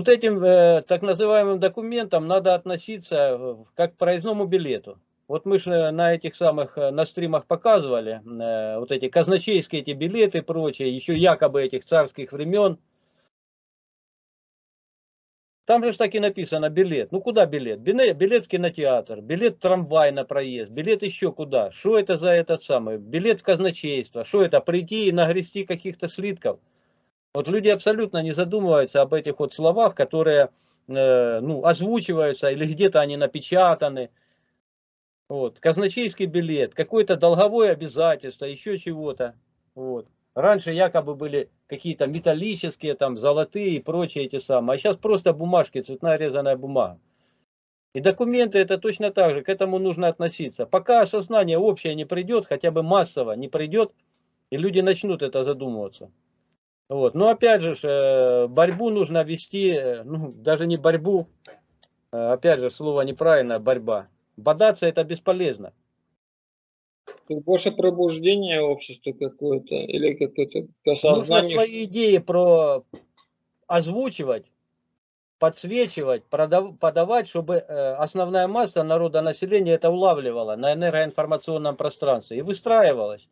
Вот этим э, так называемым документам надо относиться э, как к проездному билету. Вот мы же на этих самых, э, на стримах показывали, э, вот эти казначейские эти билеты и прочее, еще якобы этих царских времен. Там же так и написано билет. Ну куда билет? Билет в кинотеатр, билет в трамвай на проезд, билет еще куда. Что это за этот самый? Билет в казначейство. Что это? Прийти и нагрести каких-то слитков. Вот люди абсолютно не задумываются об этих вот словах, которые э, ну, озвучиваются или где-то они напечатаны. Вот. Казначейский билет, какое-то долговое обязательство, еще чего-то. Вот. Раньше якобы были какие-то металлические, там, золотые и прочие эти самые. А сейчас просто бумажки, цветная резаная бумага. И документы это точно так же, к этому нужно относиться. Пока осознание общее не придет, хотя бы массово не придет, и люди начнут это задумываться. Вот. Но опять же, э, борьбу нужно вести, э, ну, даже не борьбу, э, опять же, слово неправильно, борьба. Бодаться это бесполезно. Больше пробуждение общества какое-то, или какое-то осознание. Нужно свои идеи про озвучивать, подсвечивать, продав, подавать, чтобы основная масса народа населения это улавливала на энергоинформационном пространстве и выстраивалась.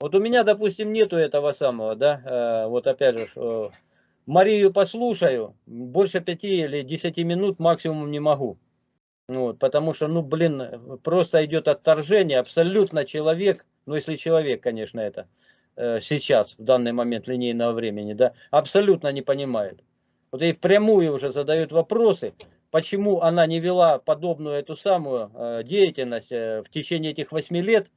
Вот у меня, допустим, нету этого самого, да, э, вот опять же, э, Марию послушаю, больше пяти или десяти минут максимум не могу. Вот, потому что, ну, блин, просто идет отторжение, абсолютно человек, ну, если человек, конечно, это э, сейчас, в данный момент линейного времени, да, абсолютно не понимает. Вот и впрямую уже задают вопросы, почему она не вела подобную эту самую деятельность в течение этих восьми лет,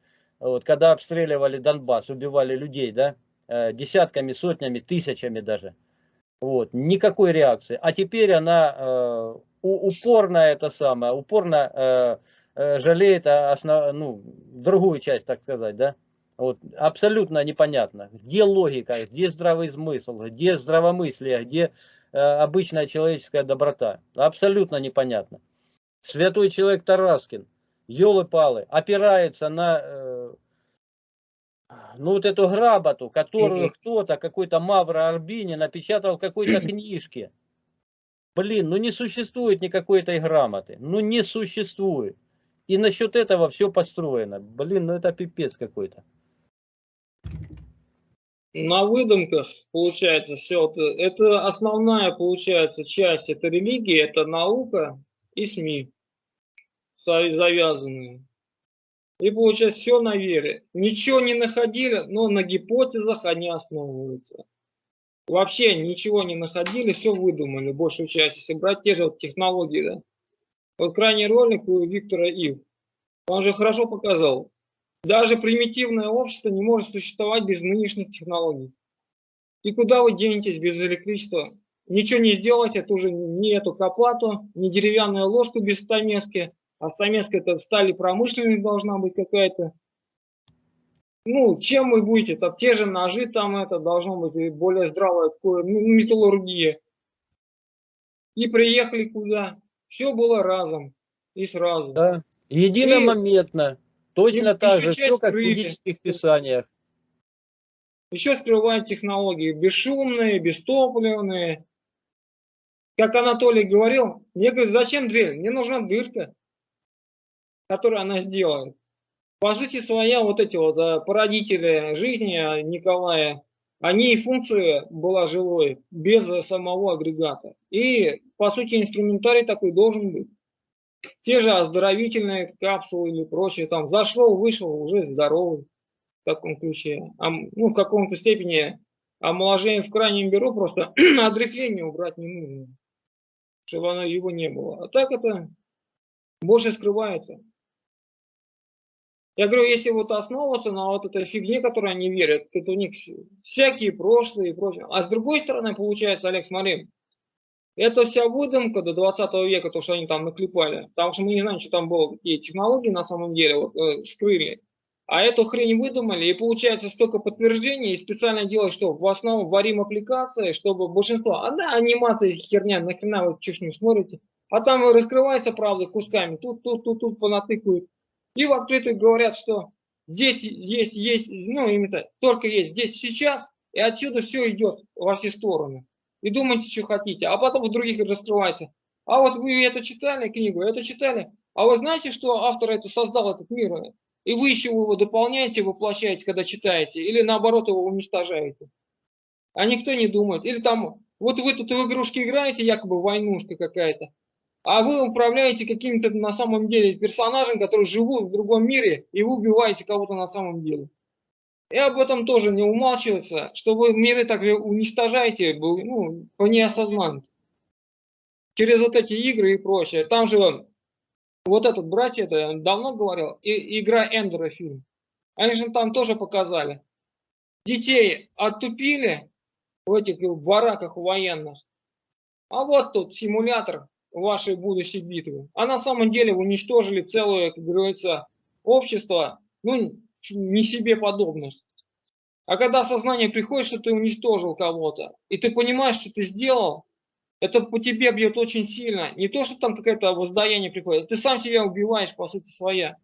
вот, когда обстреливали Донбасс, убивали людей, да, э, десятками, сотнями, тысячами даже. Вот, никакой реакции. А теперь она э, упорно это самое, упорно э, э, жалеет основ, ну, другую часть, так сказать, да. Вот, абсолютно непонятно, где логика, где здравый смысл, где здравомыслие, где э, обычная человеческая доброта. Абсолютно непонятно. Святой человек Тараскин, елы-палы, опирается на э, ну вот эту гработу, которую кто-то, какой-то Мавра Арбини напечатал в какой-то книжке. Блин, ну не существует никакой этой грамоты. Ну не существует. И насчет этого все построено. Блин, ну это пипец какой-то. На выдумках получается все. Это основная получается часть. Это религия, это наука и СМИ завязанные. И получается все на вере. Ничего не находили, но на гипотезах они основываются. Вообще ничего не находили, все выдумали, большую часть. Если брать те же вот технологии, да. Вот крайний ролик у Виктора Ив. Он же хорошо показал. Даже примитивное общество не может существовать без нынешних технологий. И куда вы денетесь без электричества? Ничего не сделать, это уже не эту копату, не деревянную ложку без стамески, а Стамеск это стали промышленность должна быть какая-то. Ну, чем вы будете? Там те же ножи, там это должно быть более здравая ну, металлургия. И приехали куда? Все было разом и сразу. Да, единомоментно. И, Точно и так же, все как в буддических писаниях. Еще скрывают технологии бесшумные, бестопливные. Как Анатолий говорил, мне говорят, зачем дверь? Мне нужна дырка которую она сделает. По сути своя, вот эти вот да, породители жизни Николая, они и функция была живой, без самого агрегата. И, по сути, инструментарий такой должен быть. Те же оздоровительные капсулы или прочее, там зашел, вышел, уже здоровый в таком ключе. А, ну, в каком-то степени омоложение в крайнем бюро просто отрехление убрать не нужно, чтобы оно, его не было. А так это больше скрывается. Я говорю, если вот основываться на вот этой фигне, которой они верят, это у них всякие прошлые и прочее. А с другой стороны, получается, Олег, смотри, это вся выдумка до 20 века, то, что они там наклепали. Потому что мы не знаем, что там было, какие технологии на самом деле вот, э, скрыли. А эту хрень выдумали, и получается столько подтверждений, и специально делают, что в основном варим аппликации, чтобы большинство, а да, анимация херня, нахрена вы чушь не смотрите, а там раскрывается правда кусками, тут, тут, тут, тут понатыкают. И в открытую говорят, что здесь есть, есть, ну, именно только есть здесь сейчас, и отсюда все идет во все стороны. и думайте, что хотите, а потом у других раскрывается. А вот вы это читали, книгу, это читали, а вы знаете, что автор это создал этот мир, и вы еще его дополняете, воплощаете, когда читаете, или наоборот его уничтожаете. А никто не думает. Или там, вот вы тут в игрушки играете, якобы войнушка какая-то, а вы управляете каким-то на самом деле персонажем, который живут в другом мире, и вы убиваете кого-то на самом деле. И об этом тоже не умалчивается, что вы миры так уничтожаете ну, по неосознанности. Через вот эти игры и прочее. Там же вот этот братья, это давно говорил, и, игра Эндера фильм. Они же там тоже показали. Детей оттупили в этих бараках военных. А вот тут симулятор вашей будущей битвы. А на самом деле вы уничтожили целое, как говорится, общество, ну, не себе подобных. А когда сознание приходит, что ты уничтожил кого-то, и ты понимаешь, что ты сделал, это по тебе бьет очень сильно. Не то, что там какое-то воздаяние приходит, ты сам себя убиваешь, по сути своя.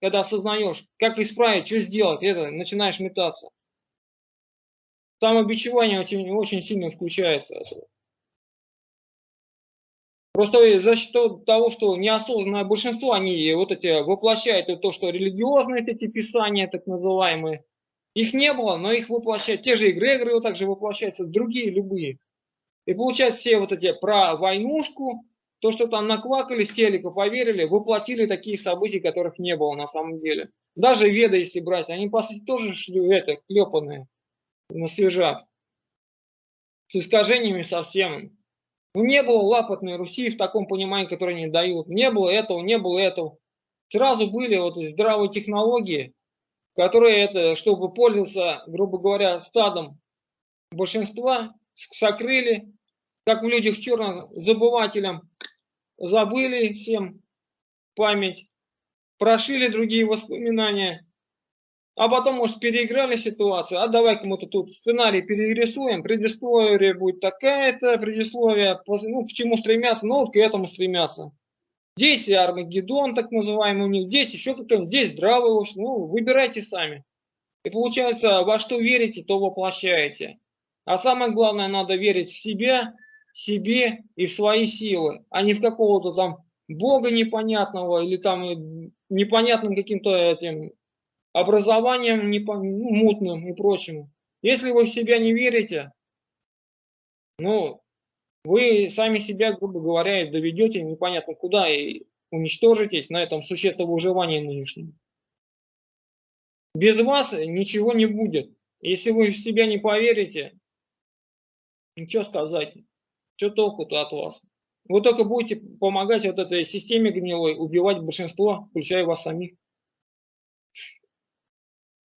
Когда осознаешь, как исправить, что сделать, это начинаешь метаться. Самобичевание очень, очень сильно включается. Просто за счет того, что неосознанное большинство, они вот эти воплощают то, что религиозные эти писания, так называемые, их не было, но их воплощают. Те же эгрегоры вот также воплощаются, другие любые. И получается все вот эти про войнушку, то, что там наквакали с телека, поверили, воплотили таких событий, которых не было на самом деле. Даже веды, если брать, они по сути тоже это, клепанные на свежак. С искажениями совсем. Не было лапотной Руси в таком понимании, которое они дают. Не было этого, не было этого. Сразу были вот здравые технологии, которые это, чтобы пользоваться, грубо говоря, стадом большинства, сокрыли, как в людях черных, забывателям, забыли всем память, прошили другие воспоминания, а потом, может, переиграли ситуацию, а давай-ка мы тут сценарий перерисуем, предисловие будет такая-то, предисловие, ну, к чему стремятся, ну, вот к этому стремятся. Здесь Армагеддон, так называемый у них, здесь еще какой-нибудь, здесь здравый, ну, выбирайте сами. И получается, во что верите, то воплощаете. А самое главное, надо верить в себя, себе и в свои силы, а не в какого-то там Бога непонятного или там непонятным каким-то этим образованием ну, мутным и прочим. Если вы в себя не верите, ну, вы сами себя, грубо говоря, доведете непонятно куда и уничтожитесь на этом существе выживания нынешнем. Без вас ничего не будет. Если вы в себя не поверите, ничего сказать, что толку-то от вас? Вы только будете помогать вот этой системе гнилой убивать большинство, включая вас самих.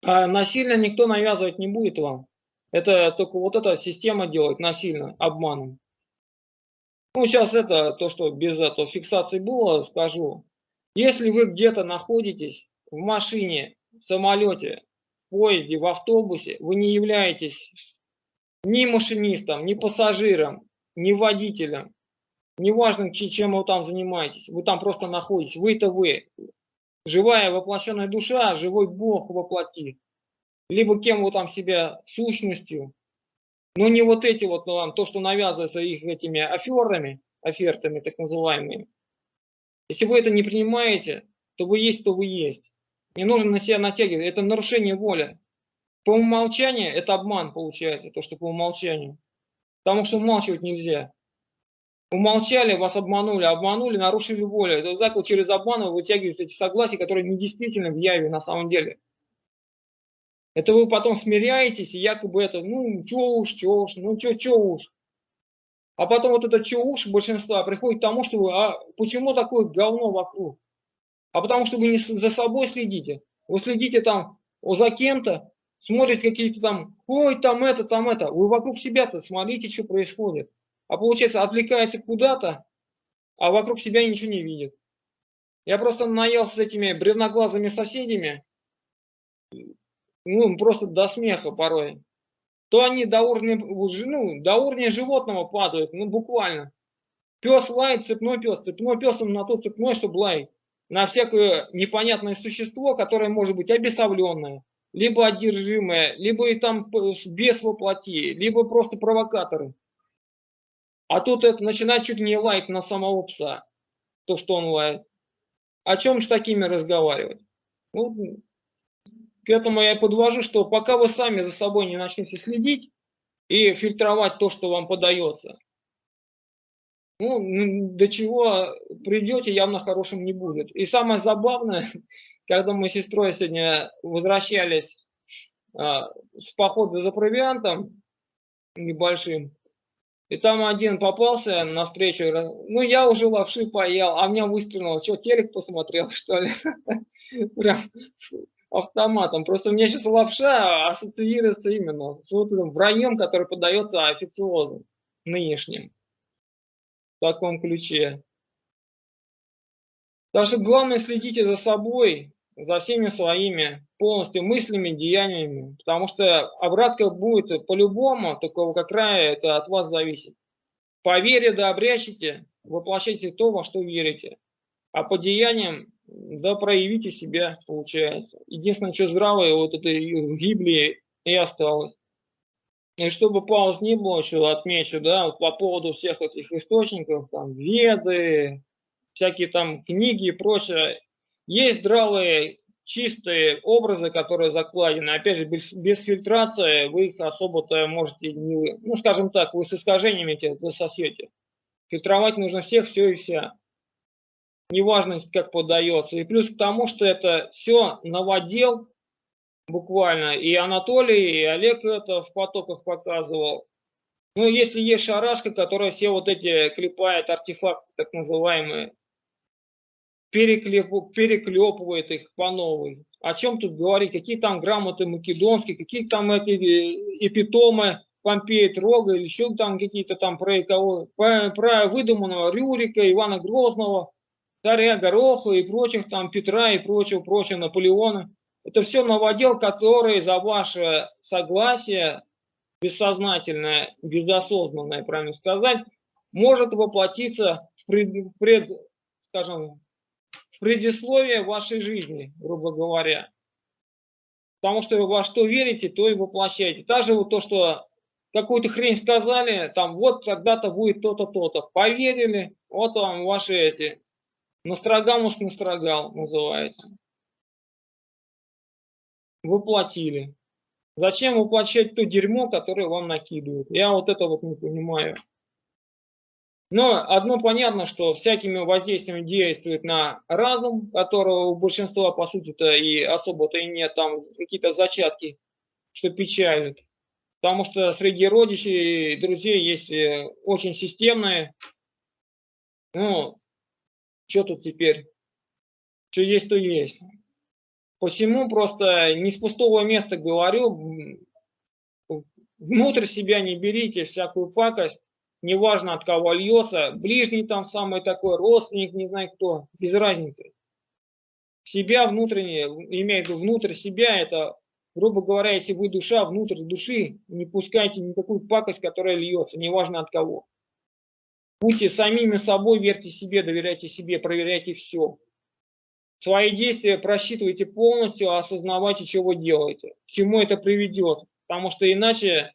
А насильно никто навязывать не будет вам. Это только вот эта система делает насильно, обманом. Ну, сейчас это, то, что без этого фиксации было, скажу. Если вы где-то находитесь в машине, в самолете, в поезде, в автобусе, вы не являетесь ни машинистом, ни пассажиром, ни водителем, неважно, чем вы там занимаетесь, вы там просто находитесь, вы это вы, живая воплощенная душа, живой Бог воплоти. Либо кем вы там себя сущностью, но не вот эти вот, ну, то, что навязывается их этими аферами, офертами так называемыми. Если вы это не принимаете, то вы есть, то вы есть. Не нужно на себя натягивать, это нарушение воли. По умолчанию это обман получается, то, что по умолчанию. Потому что умалчивать нельзя. Умолчали, вас обманули, обманули, нарушили волю. Это так вот через обман вы вытягиваете эти согласия, которые недействительны в яве на самом деле. Это вы потом смиряетесь, и якобы это, ну, чё уж, чё уж, ну, чё, чё уж. А потом вот это чё уж большинства приходит к тому, что вы, а почему такое говно вокруг? А потому что вы не за собой следите. Вы следите там за кем-то, смотрите какие-то там, ой, там это, там это. Вы вокруг себя-то смотрите, что происходит. А получается, отвлекается куда-то, а вокруг себя ничего не видит. Я просто наелся с этими бревноглазыми соседями, ну, просто до смеха порой. То они до уровня, ну, до уровня животного падают, ну, буквально. Пес лает, цепной пес, цепной пес он на то цепной, чтобы лаять. На всякое непонятное существо, которое может быть обесовленное, либо одержимое, либо и там без воплоти, либо просто провокаторы. А тут это начинает чуть не лаять на самого пса, то, что он лает. О чем с такими разговаривать? Вот, к этому я и подвожу, что пока вы сами за собой не начнете следить и фильтровать то, что вам подается, ну, до чего придете, явно хорошим не будет. И самое забавное, когда мы с сестрой сегодня возвращались а, с похода за провиантом небольшим, и там один попался на встречу, ну я уже лапши поел, а меня выстрелил, что, телек посмотрел, что ли? Прям автоматом. Просто меня сейчас лапша ассоциируется именно с вот этим враньем, который подается официозом нынешним. В таком ключе. Так что главное следите за собой, за всеми своими полностью мыслями, деяниями, потому что обратка будет по-любому, только как края это от вас зависит. По вере да обрящите, воплощайте то, во что верите, а по деяниям да проявите себя, получается. Единственное, что здравое, вот это в Библии и осталось. И чтобы пауз не было, еще отмечу, да, вот по поводу всех этих источников, там, веды, всякие там книги и прочее, есть здравые, чистые образы, которые закладены. Опять же, без, без фильтрации вы их особо-то можете не... Ну, скажем так, вы с искажениями эти засосете. Фильтровать нужно всех, все и вся. Неважно, как подается. И плюс к тому, что это все новодел, буквально. И Анатолий, и Олег это в потоках показывал. Ну, если есть шарашка, которая все вот эти клепает артефакты, так называемые, переклеп, переклепывает их по новой. О чем тут говорить? Какие там грамоты македонские, какие там эти э, эпитомы Помпея Трога, или еще там какие-то там про, кого, про, про выдуманного Рюрика, Ивана Грозного, царя Гороха и прочих там Петра и прочего, прочего Наполеона. Это все новодел, который за ваше согласие, бессознательное, безосознанное, правильно сказать, может воплотиться в пред, пред скажем, предисловие вашей жизни, грубо говоря. Потому что во что верите, то и воплощаете. Даже вот то, что какую-то хрень сказали, там вот когда-то будет то-то, то-то. Поверили, вот вам ваши эти. Настрогамус настрогал, называется. Воплотили. Зачем воплощать то дерьмо, которое вам накидывают? Я вот это вот не понимаю. Но одно понятно, что всякими воздействиями действует на разум, которого у большинства, по сути-то, и особо-то и нет, там какие-то зачатки, что печалит. Потому что среди родичей и друзей есть э, очень системные. Ну, что тут теперь? Что есть, то есть. Посему просто не с пустого места говорю, внутрь себя не берите всякую пакость, неважно от кого льется, ближний там самый такой, родственник, не знаю кто, без разницы. Себя внутренне, имея в виду внутрь себя, это, грубо говоря, если вы душа, внутрь души, не пускайте никакую пакость, которая льется, неважно от кого. Будьте самими собой, верьте себе, доверяйте себе, проверяйте все. Свои действия просчитывайте полностью, осознавайте, что вы делаете, к чему это приведет. Потому что иначе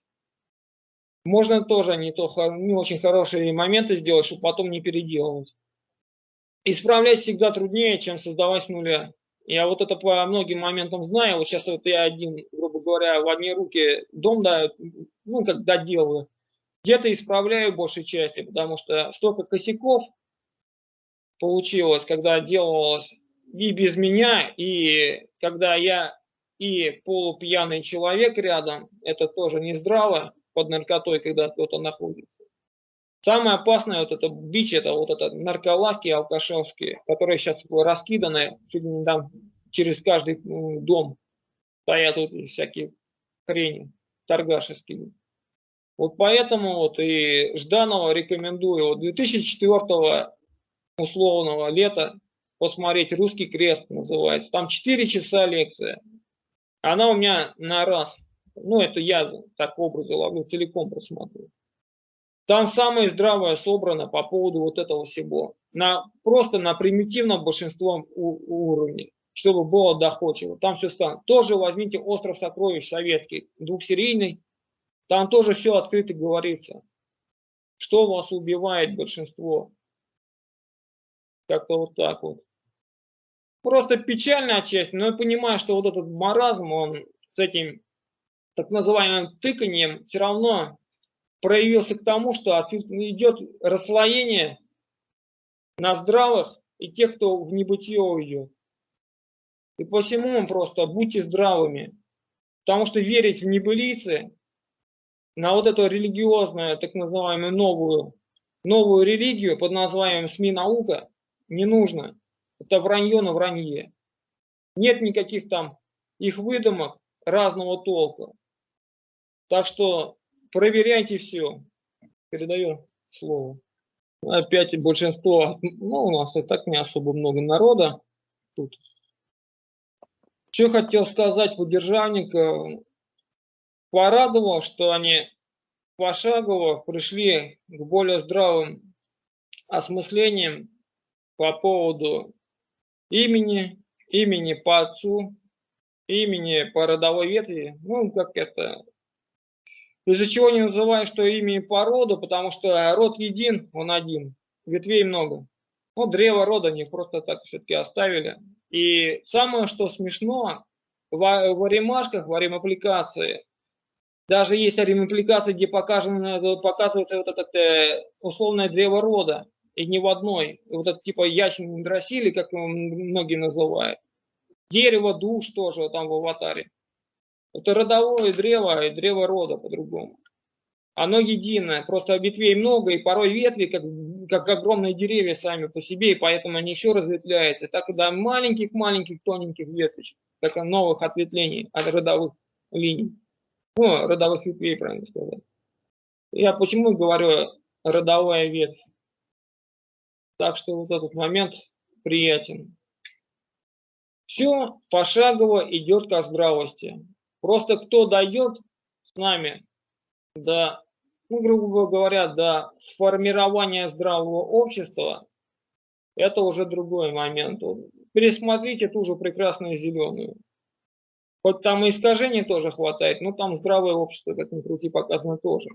можно тоже не, то, не очень хорошие моменты сделать, чтобы потом не переделывать. Исправлять всегда труднее, чем создавать с нуля. Я вот это по многим моментам знаю. Вот сейчас вот я один, грубо говоря, в одни руки дом да, ну, как доделаю. Где-то исправляю большей части, потому что столько косяков получилось, когда делалось и без меня, и когда я и полупьяный человек рядом, это тоже не здраво под наркотой, когда кто-то находится. Самое опасное вот это бич, это вот это нарколавки алкашевские, которые сейчас раскиданы чуть не там через каждый дом. Стоят вот всякие хрени торгашеские. Вот поэтому вот и Жданова рекомендую вот 2004 условного лета посмотреть «Русский крест» называется. Там 4 часа лекция. Она у меня на раз ну, это я так в образе ловлю, целиком просматриваю. Там самое здравое собрано по поводу вот этого всего. На, просто на примитивном большинством уровне, чтобы было доходчиво. Там все станет. Тоже возьмите «Остров сокровищ» советский, двухсерийный. Там тоже все открыто говорится. что вас убивает большинство. Как-то вот так вот. Просто печальная часть, но я понимаю, что вот этот маразм, он с этим так называемым тыканием все равно проявился к тому, что идет расслоение на здравых и тех, кто в небытие уйдет. И посему просто будьте здравыми, потому что верить в небылицы, на вот эту религиозную, так называемую новую, новую религию под названием СМИ наука не нужно. Это вранье на вранье. Нет никаких там их выдумок разного толка. Так что проверяйте все. Передаю слово. Опять большинство, ну у нас и так не особо много народа тут. Что хотел сказать поддержанник, порадовал, что они пошагово пришли к более здравым осмыслениям по поводу имени, имени по отцу, имени по родовой ветви, ну, как это, из-за чего не называю, что имя по роду, потому что род един, он один, ветвей много. Ну, древо рода не просто так все-таки оставили. И самое, что смешно, в, в аримашках, в арим-аппликации, даже есть арим-аппликации, где показано, показывается вот это э, условное древо рода, и не в одной. Вот это типа ясень дросили, как многие называют. Дерево душ тоже там в аватаре. Это родовое древо и древо рода по-другому. Оно единое, просто ветвей много, и порой ветви, как, как огромные деревья сами по себе, и поэтому они еще разветвляются. Так и до маленьких-маленьких тоненьких веточек, как новых ответвлений от родовых линий. Ну, родовых ветвей, правильно сказать. Я почему говорю родовая ветвь? Так что вот этот момент приятен. Все пошагово идет к здравости. Просто кто дает с нами до, ну, грубо говоря, до сформирования здравого общества, это уже другой момент. Пересмотрите ту же прекрасную зеленую. Хоть там и искажений тоже хватает, но там здравое общество, как ни крути, показано тоже.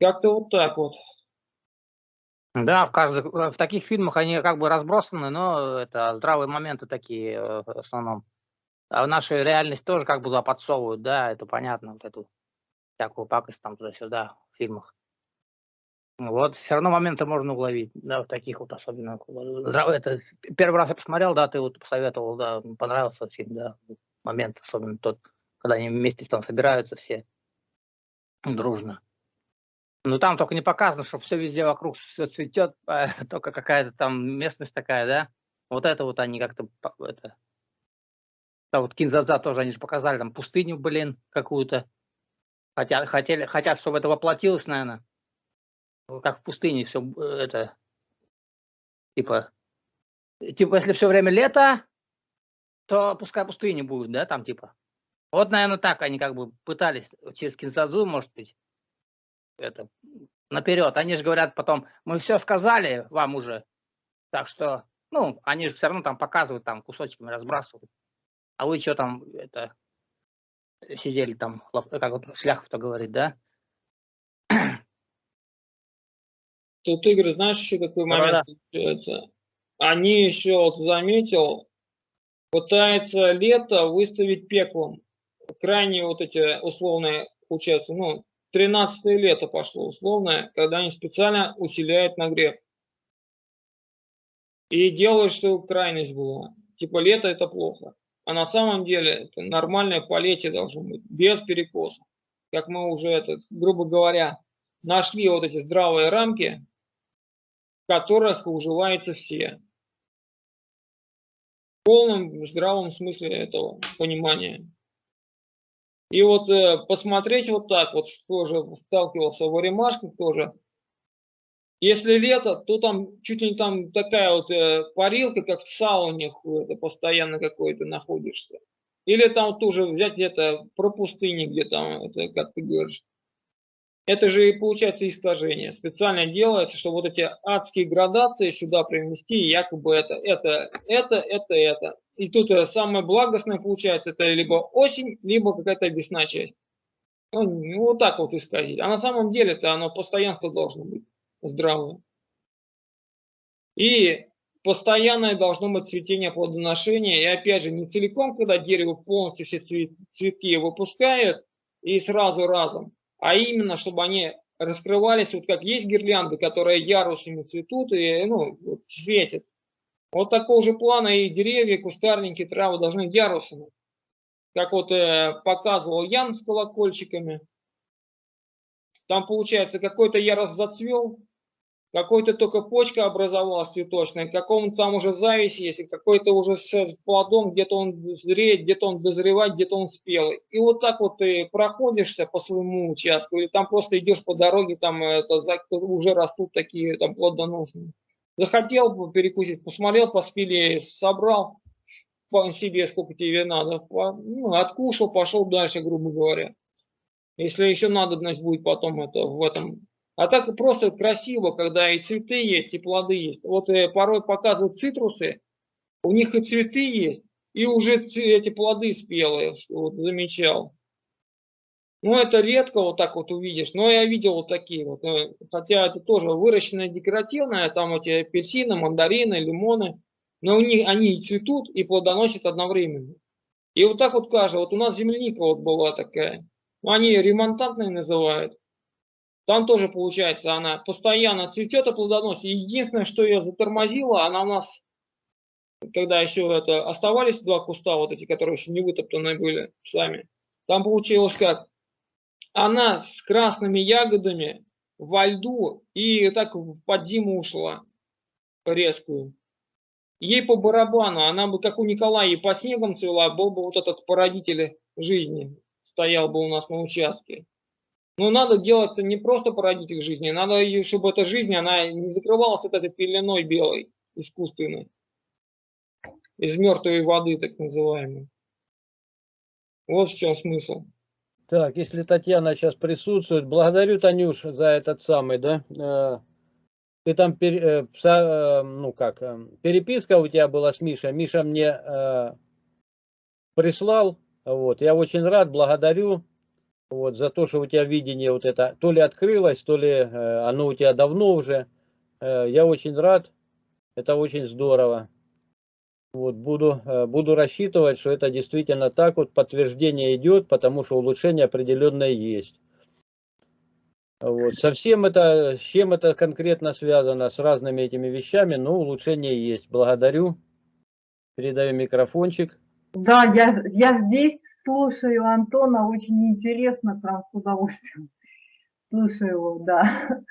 Как-то вот так вот. Да, в, каждых, в таких фильмах они как бы разбросаны, но это здравые моменты такие э, в основном. А в нашей реальности тоже как бы подсовывают, да, это понятно, вот эту всякую пакость там туда-сюда в фильмах. Вот, все равно моменты можно уловить, да, в таких вот особенно. Это, первый раз я посмотрел, да, ты вот посоветовал, да, понравился фильм, да, момент особенно тот, когда они вместе там собираются все дружно. Ну там только не показано, что все везде вокруг все цветет, а только какая-то там местность такая, да? Вот это вот они как-то это, да, вот Кинзадза тоже они же показали, там пустыню, блин, какую-то. Хотят, хотели, хотят, чтобы это воплотилось, наверное. Как в пустыне все э, это. Типа, типа, если все время лето, то пускай пустыни будет, да, там типа. Вот, наверное, так они как бы пытались через Кинзадзу, может быть, это наперед. Они же говорят потом, мы все сказали вам уже. Так что, ну, они же все равно там показывают, там кусочками разбрасывают. А вы что там, это, сидели там, как вот Шляхов-то говорит, да? Тут, Игорь, знаешь, еще какой момент получается? Они еще, вот заметил, пытаются лето выставить пеклом. Крайне вот эти условные, получается, ну, 13 лето пошло условное, когда они специально усиляют нагрев. И делают, чтобы крайность была. Типа лето это плохо. А на самом деле это нормальное полетие должно быть, без перекоса. Как мы уже, это, грубо говоря, нашли вот эти здравые рамки, в которых уживаются все. В полном здравом смысле этого понимания. И вот э, посмотреть вот так, вот тоже сталкивался в Оремашках тоже, если лето, то там чуть ли не там такая вот э, парилка, как в сауне, это постоянно какой-то находишься. Или там тоже взять где-то про пустыни, где там, это, как ты говоришь. Это же и получается искажение. Специально делается, чтобы вот эти адские градации сюда привнести, якобы это, это, это, это, это. И тут э, самое благостное получается, это либо осень, либо какая-то весна часть. Ну, вот так вот исказить. А на самом деле-то оно постоянство должно быть здравое. И постоянное должно быть цветение плодоношения. И опять же, не целиком, когда дерево полностью все цветки выпускает и сразу разом, а именно, чтобы они раскрывались, вот как есть гирлянды, которые ярусами цветут и ну, вот, светят. Вот такого же плана и деревья, кустарники, травы должны ярусами. Как вот э, показывал Ян с колокольчиками. Там получается какой-то ярус зацвел, какой-то только почка образовалась цветочная, какому-то там уже зависть есть, какой-то уже с плодом, где-то он зреет, где-то он дозревает, где-то он спелый. И вот так вот ты проходишься по своему участку, или там просто идешь по дороге, там это, уже растут такие там плодоносные. Захотел перекусить, посмотрел, поспели, собрал по себе, сколько тебе надо, ну, откушал, пошел дальше, грубо говоря. Если еще надобность будет потом это в этом а так просто красиво, когда и цветы есть, и плоды есть. Вот э, порой показывают цитрусы, у них и цветы есть, и уже эти плоды спелые, вот замечал. Ну, это редко вот так вот увидишь, но я видел вот такие вот. Э, хотя это тоже выращенное декоративное, там эти апельсины, мандарины, лимоны. Но у них они и цветут, и плодоносят одновременно. И вот так вот каждый. Вот у нас земляника вот была такая. Они ремонтантные называют. Там тоже получается, она постоянно цветет и плодоносит. Единственное, что ее затормозило, она у нас, когда еще это оставались два куста, вот эти, которые еще не вытоптаны были сами, там получилось как? Она с красными ягодами во льду и так под зиму ушла резкую. Ей по барабану, она бы, как у Николая, и по снегам цвела, был бы вот этот породитель жизни, стоял бы у нас на участке. Но надо делать не просто породить их жизни, надо, чтобы эта жизнь, она не закрывалась вот этой пеленой белой, искусственной, из мертвой воды, так называемой. Вот в чем смысл. Так, если Татьяна сейчас присутствует, благодарю, Танюш, за этот самый, да, э, ты там, э, э, ну как, переписка у тебя была с Мишей, Миша мне прислал, вот, я очень рад, благодарю, вот, за то, что у тебя видение вот это то ли открылось, то ли э, оно у тебя давно уже. Э, я очень рад, это очень здорово. Вот, буду, э, буду рассчитывать, что это действительно так, вот подтверждение идет, потому что улучшение определенное есть. Вот. Совсем это, с чем это конкретно связано, с разными этими вещами, но улучшение есть. Благодарю. Передаю микрофончик. Да, я, я здесь слушаю Антона, очень интересно, прям с удовольствием слушаю его, да.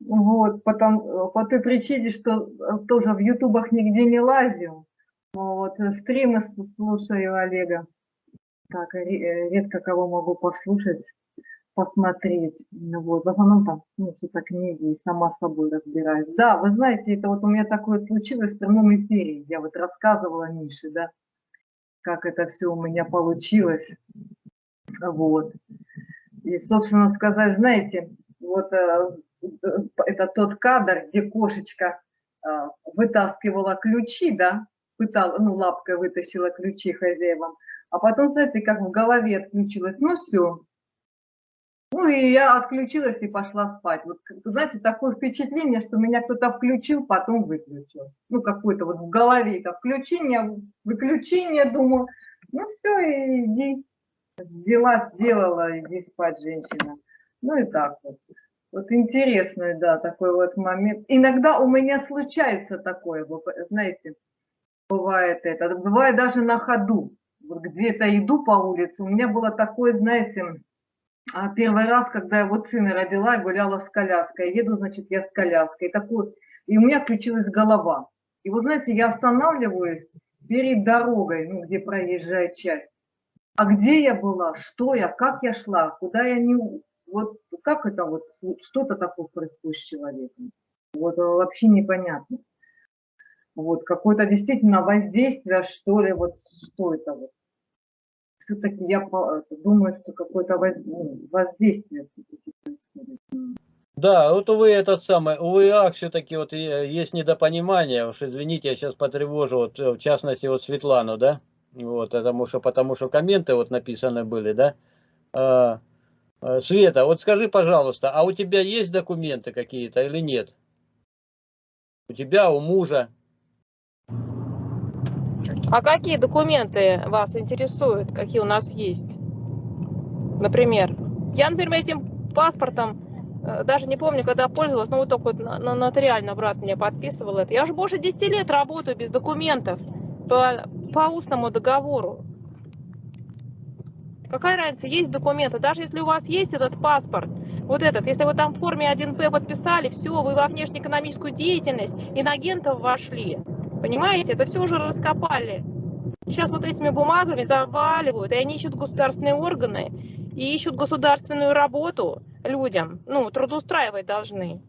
Вот, потом, по той причине, что тоже в ютубах нигде не лазил. Вот, стримы слушаю Олега. Так, редко кого могу послушать, посмотреть. Вот, в основном там, ну, какие-то книги и сама собой разбираюсь. Да, вы знаете, это вот у меня такое случилось в прямом эфире. Я вот рассказывала Мише, да, как это все у меня получилось. Вот. И, собственно сказать, знаете, вот э, это тот кадр, где кошечка э, вытаскивала ключи, да, пытала, ну, лапкой вытащила ключи хозяевам, а потом, знаете, как в голове отключилась, ну все, ну и я отключилась и пошла спать. Вот, знаете, такое впечатление, что меня кто-то включил, потом выключил. Ну, какое-то вот в голове это включение, выключение, думаю, ну все, иди, дела сделала, иди спать, женщина. Ну и так вот. Вот интересный, да, такой вот момент. Иногда у меня случается такое, знаете, бывает это. Бывает даже на ходу. Вот где-то иду по улице, у меня было такое, знаете, первый раз, когда я вот сына родила, я гуляла с коляской. Еду, значит, я с коляской. И, такой, и у меня включилась голова. И вот, знаете, я останавливаюсь перед дорогой, ну, где проезжая часть. А где я была, что я, как я шла, куда я не... Вот как это вот, что-то такое происходит с человеком. Вот э, вообще непонятно. Вот какое-то действительно воздействие, что ли, вот что это вот все-таки я думаю, что какое-то ну, воздействие все-таки происходит. Да, вот увы, этот самый, увы, ах, все-таки вот есть недопонимание, уж извините, я сейчас потревожу, вот, в частности, вот Светлану, да, вот, потому что, потому что комменты вот написаны были, да, а, Э, Света, вот скажи, пожалуйста, а у тебя есть документы какие-то или нет? У тебя, у мужа? А какие документы вас интересуют, какие у нас есть? Например, я, например, этим паспортом э, даже не помню, когда пользовалась, но вот только вот нотариально брат мне подписывал это. Я уже больше 10 лет работаю без документов по, по устному договору. Какая разница, есть документы, даже если у вас есть этот паспорт, вот этот, если вы там в форме 1П подписали, все, вы во внешнеэкономическую деятельность, инагентов вошли. Понимаете, это все уже раскопали. Сейчас вот этими бумагами заваливают, и они ищут государственные органы, и ищут государственную работу людям, ну, трудоустраивать должны.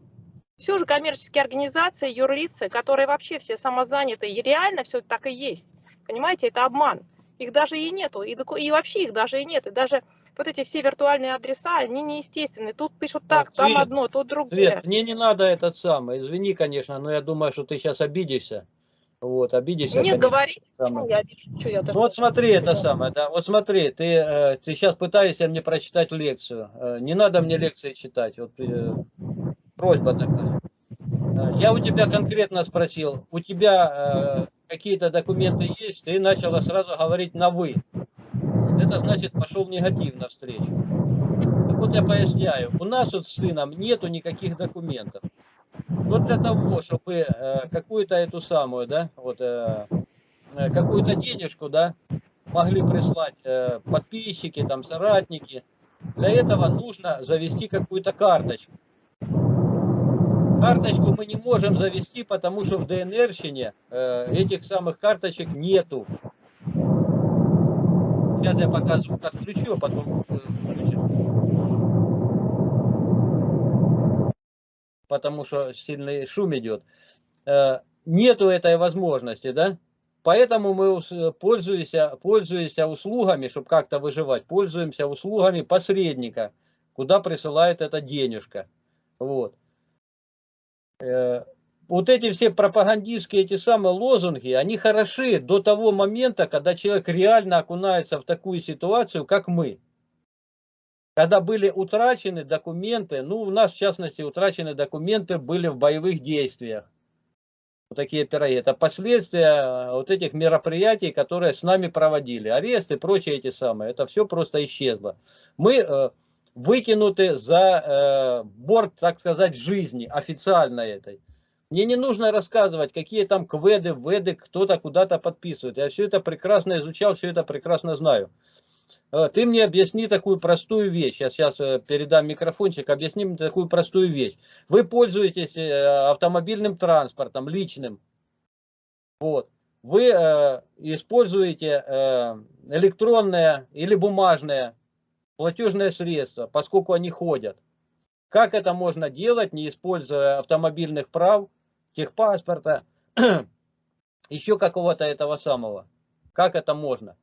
Все же коммерческие организации, юрлицы, которые вообще все самозаняты, и реально все так и есть. Понимаете, это обман. Их даже и нету, и, и вообще их даже и нет. И даже вот эти все виртуальные адреса, они неестественные. Тут пишут так, Так, там Свет, одно, тут другое. Свет, мне не надо этот самый, извини, конечно, но я думаю, что ты сейчас обидишься. Вот, обидишься. Мне конечно. говорить, самое. почему я обижу, что я Ну вот смотри, это самое, да, вот смотри, ты, э, ты сейчас пытаешься мне прочитать лекцию. Э, не надо мне лекции читать, вот э, просьба такая. Я у тебя конкретно спросил, у тебя какие-то документы есть, ты начала сразу говорить на «вы». Это значит, пошел негатив навстречу. Так вот я поясняю, у нас вот с сыном нету никаких документов. Но для того, чтобы э, какую-то эту самую, да, вот э, э, какую-то денежку, да, могли прислать подписчики, там, соратники, для этого нужно завести какую-то карточку. Карточку мы не можем завести, потому что в ДНРщине этих самых карточек нету. Сейчас я пока звук отключу, а потом включу. Потому что сильный шум идет. Э, нету этой возможности, да? Поэтому мы ус- пользуемся, пользуемся услугами, чтобы как-то выживать, пользуемся услугами посредника, куда присылает эта денежка. Вот. Э, Вот эти все пропагандистские эти самые лозунги, они хороши до того момента, когда человек реально окунается в такую ситуацию, как мы. Когда были утрачены документы, ну у нас в частности утрачены документы были в боевых действиях. Вот такие пироги. Это последствия вот этих мероприятий, которые с нами проводили. Аресты и прочие эти самые. Это все просто исчезло. Мы э, выкинуты за э, борт, так сказать, жизни, официально этой. Мне не нужно рассказывать, какие там кведы, веды, кто-то куда-то подписывает. Я все это прекрасно изучал, все это прекрасно знаю. Э, Ты мне объясни такую простую вещь. Я сейчас э, передам микрофончик, объясни мне такую простую вещь. Вы пользуетесь э, автомобильным транспортом, личным. Вот. Вы используете электронное или бумажное платежное средство, поскольку они ходят. Как это можно делать, не используя автомобильных прав, техпаспорта, еще какого-то этого самого? Как это можно?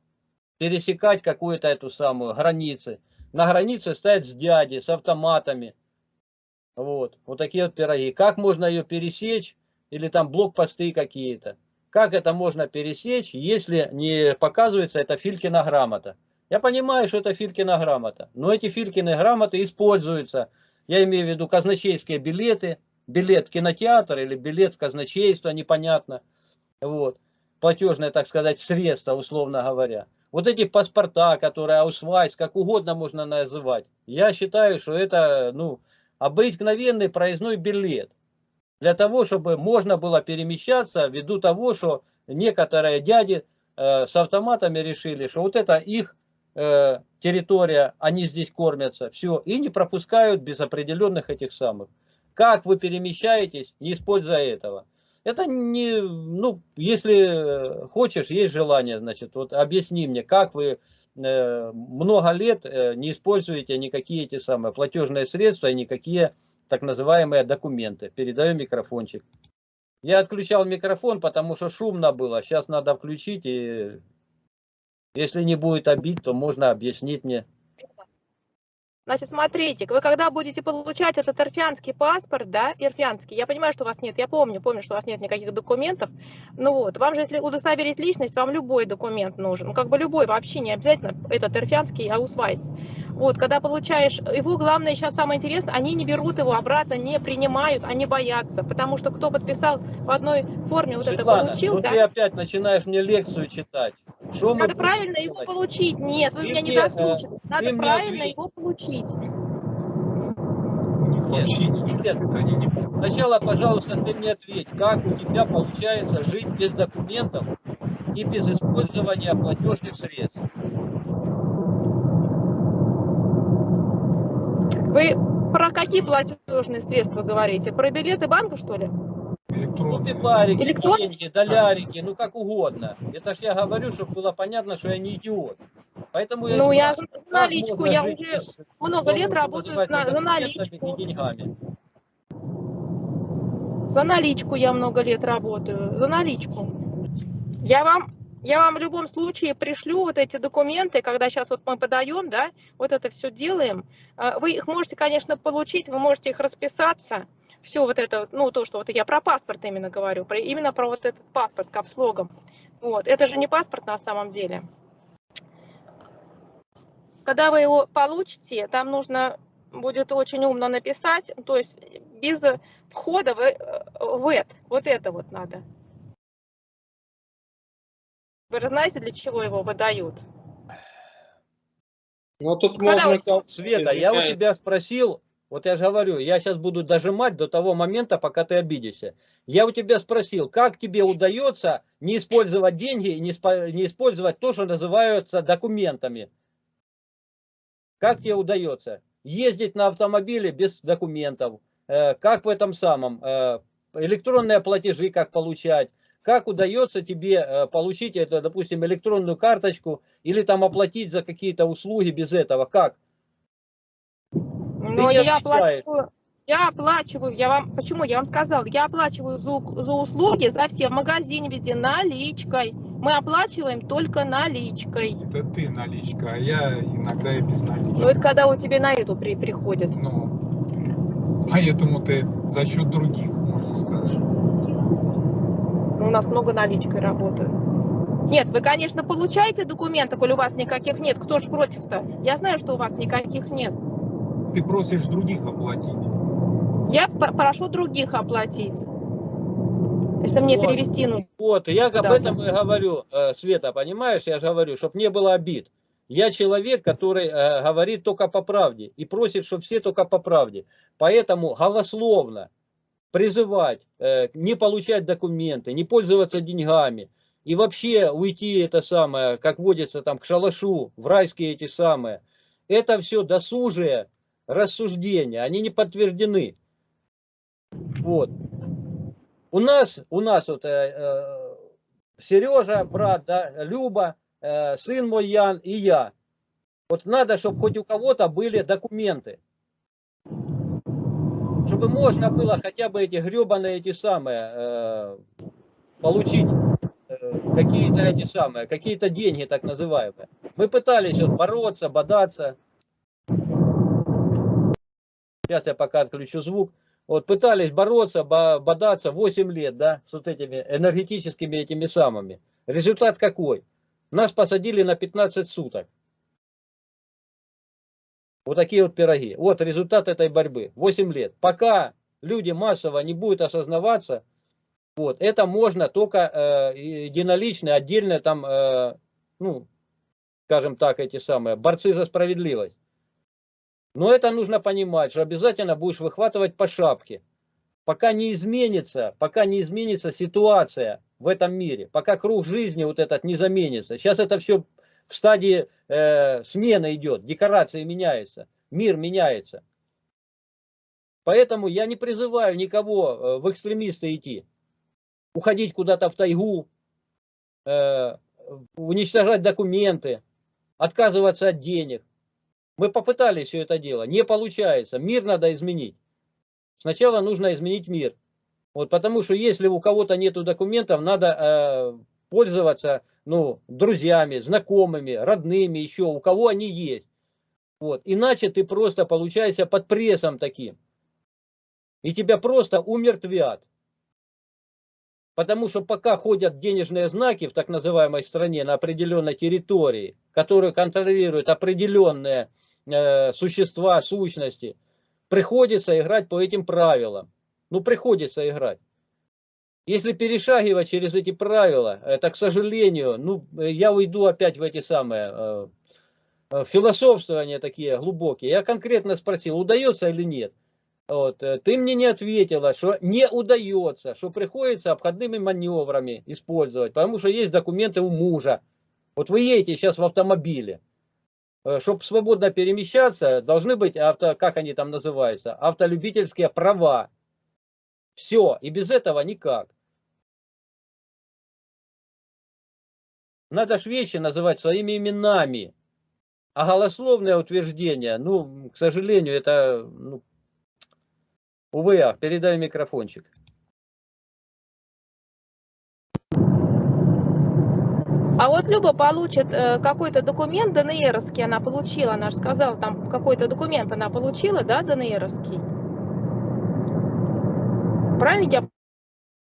Пересекать какую-то эту самую границы. На границе стоять с дяди, с автоматами. Вот, вот такие вот пироги. Как можно ее пересечь? Или там блокпосты какие-то. Как это можно пересечь, если не показывается эта Филькина грамота? Я понимаю, что это Филькина грамота, но эти Филькины грамоты используются, я имею в виду казначейские билеты, билет в кинотеатр или билет в казначейство, непонятно, вот, платежное, так сказать, средство, условно говоря. Вот эти паспорта, которые аусвайс, как угодно можно называть, я считаю, что это, ну, обыкновенный проездной билет. Для того, чтобы можно было перемещаться, ввиду того, что некоторые дяди э, с автоматами решили, что вот это их э, территория, они здесь кормятся, все, и не пропускают без определенных этих самых. Как вы перемещаетесь, не используя этого? Это не, ну, если хочешь, есть желание, значит, вот объясни мне, как вы э, много лет э, не используете никакие эти самые платежные средства и никакие так называемые документы. Передаю микрофончик. Я отключал микрофон, потому что шумно было. Сейчас надо включить и если не будет обид, то можно объяснить мне Значит, смотрите, вы когда будете получать этот эрфянский паспорт, да, эрфянский, я понимаю, что у вас нет, я помню, помню, что у вас нет никаких документов, ну вот, вам же, если удостоверить личность, вам любой документ нужен, ну, как бы любой, вообще не обязательно этот эрфянский аусвайс. Вот, когда получаешь, его главное сейчас самое интересное, они не берут его обратно, не принимают, они боятся, потому что кто подписал в одной форме вот Светлана, это получил, ну да, ты опять начинаешь мне лекцию читать. Что надо правильно его делать? получить, нет, вы Ты меня не э, дослушали, надо правильно его получить. У них Нет, вообще ничего. нет. Они не Сначала, пожалуйста, ты мне ответь, как у тебя получается жить без документов и без использования платежных средств? Вы про какие платежные средства говорите? Про билеты банка, что ли? Ну, электронные. пипарики, Электронные? деньги, долярики, ну как угодно. Это ж я говорю, чтобы было понятно, что я не идиот. Поэтому я Ну, я спрашиваю, за наличку, я жить уже много лет работаю на- за наличку. деньгами? За наличку я много лет работаю. За наличку. Я вам, я вам в любом случае пришлю вот эти документы, когда сейчас вот мы подаем, да, вот это все делаем. А, Вы их можете, конечно, получить, вы можете их расписаться. Все вот это, ну, то, что вот я про паспорт именно говорю, про, именно про вот этот паспорт капслогом. Вот, это же не паспорт на самом деле. Когда вы его получите, там нужно будет очень умно написать, то есть без входа в, в это, вот это вот надо. Вы же знаете, для чего его выдают? Но тут Когда можно... Света, я у тебя спросил, вот я же говорю, я сейчас буду дожимать до того момента, пока ты обидишься. Я у тебя спросил, как тебе удается не использовать деньги и не, не использовать то, что называются документами? Как тебе удается? Ездить на автомобиле без документов, э, как в этом самом, э, электронные платежи, как получать, как удается тебе э, получить, это, допустим, электронную карточку или там оплатить за какие-то услуги без этого, как? Но я оплачиваю, я оплачиваю, я вам, почему, я вам сказал, я оплачиваю за, за услуги, за все в магазине везде наличкой. Мы оплачиваем только наличкой. Это ты наличка, а я иногда и без Ну, налички. это когда у тебя на эту при, приходит. Ну, поэтому ты за счет других, можно сказать. У нас много наличкой работают. Нет, вы, конечно, получаете документы, коли у вас никаких нет. Кто ж против-то? Я знаю, что у вас никаких нет. Ты просишь других оплатить. Я прошу других оплатить. Если мне Вот. перевести нужно. Вот, я об Да, этом и говорю, э, Света, понимаешь, я же говорю, чтобы не было обид. Я человек, который э, говорит только по правде и просит, чтобы все только по правде. Поэтому голословно призывать э, не получать документы, не пользоваться деньгами и вообще уйти это самое, как водится там к шалашу, в райские эти самые. Это все досужие рассуждения, они не подтверждены. Вот. У нас, у нас вот э, э, Сережа, брат, да, Люба, э, сын мой Ян и я. Вот надо, чтобы хоть у кого-то были документы. Чтобы можно было хотя бы эти гребаные эти самые э, получить э, какие-то эти самые, какие-то деньги так называемые. Мы пытались вот бороться, бодаться. Сейчас я пока отключу звук. Вот пытались бороться, бо- бодаться 8 лет, да, с вот этими энергетическими этими самыми. Результат какой? Нас посадили на 15 суток. Вот такие вот пироги. Вот результат этой борьбы. 8 лет. Пока люди массово не будут осознаваться, вот, это можно только э, единолично, отдельно там, э, ну, скажем так, эти самые, борцы за справедливость. Но это нужно понимать, что обязательно будешь выхватывать по шапке. Пока не изменится, пока не изменится ситуация в этом мире, пока круг жизни вот этот не заменится. Сейчас это все в стадии э, смены идет, декорации меняются, мир меняется. Поэтому я не призываю никого э, в экстремисты идти, уходить куда-то в тайгу, э, уничтожать документы, отказываться от денег. Мы попытались все это дело, не получается. Мир надо изменить. Сначала нужно изменить мир. Вот потому что если у кого-то нету документов, надо э, пользоваться ну, друзьями, знакомыми, родными еще, у кого они есть. Вот. Иначе ты просто получаешься под прессом таким. И тебя просто умертвят. Потому что пока ходят денежные знаки в так называемой стране на определенной территории, которые контролируют определенные э, существа, сущности, приходится играть по этим правилам. Ну, приходится играть. Если перешагивать через эти правила, это, к сожалению, ну, я уйду опять в эти самые э, э, философствования такие глубокие. Я конкретно спросил, удается или нет. Вот. э, Ты мне не ответила, что не удается, что приходится обходными маневрами использовать, потому что есть документы у мужа. Вот вы едете сейчас в автомобиле. Чтобы свободно перемещаться, должны быть, авто, как они там называются, автолюбительские права. Все, и без этого никак. Надо ж вещи называть своими именами. А голословное утверждение, ну, к сожалению, это, ну, увы, ах, передай микрофончик. А вот Люба получит э, какой-то документ ДНРовский, она получила, она же сказала, там какой-то документ она получила, да, ДНРовский? Правильно я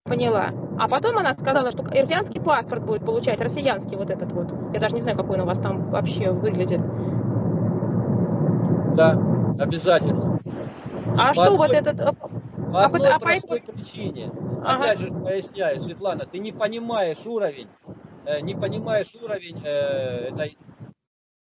поняла? А потом она сказала, что ирфянский паспорт будет получать, россиянский вот этот вот. Я даже не знаю, какой он у вас там вообще выглядит. Да, обязательно. А По что вот одной- этот... э, По одной а простой причине. Ага. Опять же поясняю, Светлана, ты не понимаешь уровень, не понимаешь уровень э, этой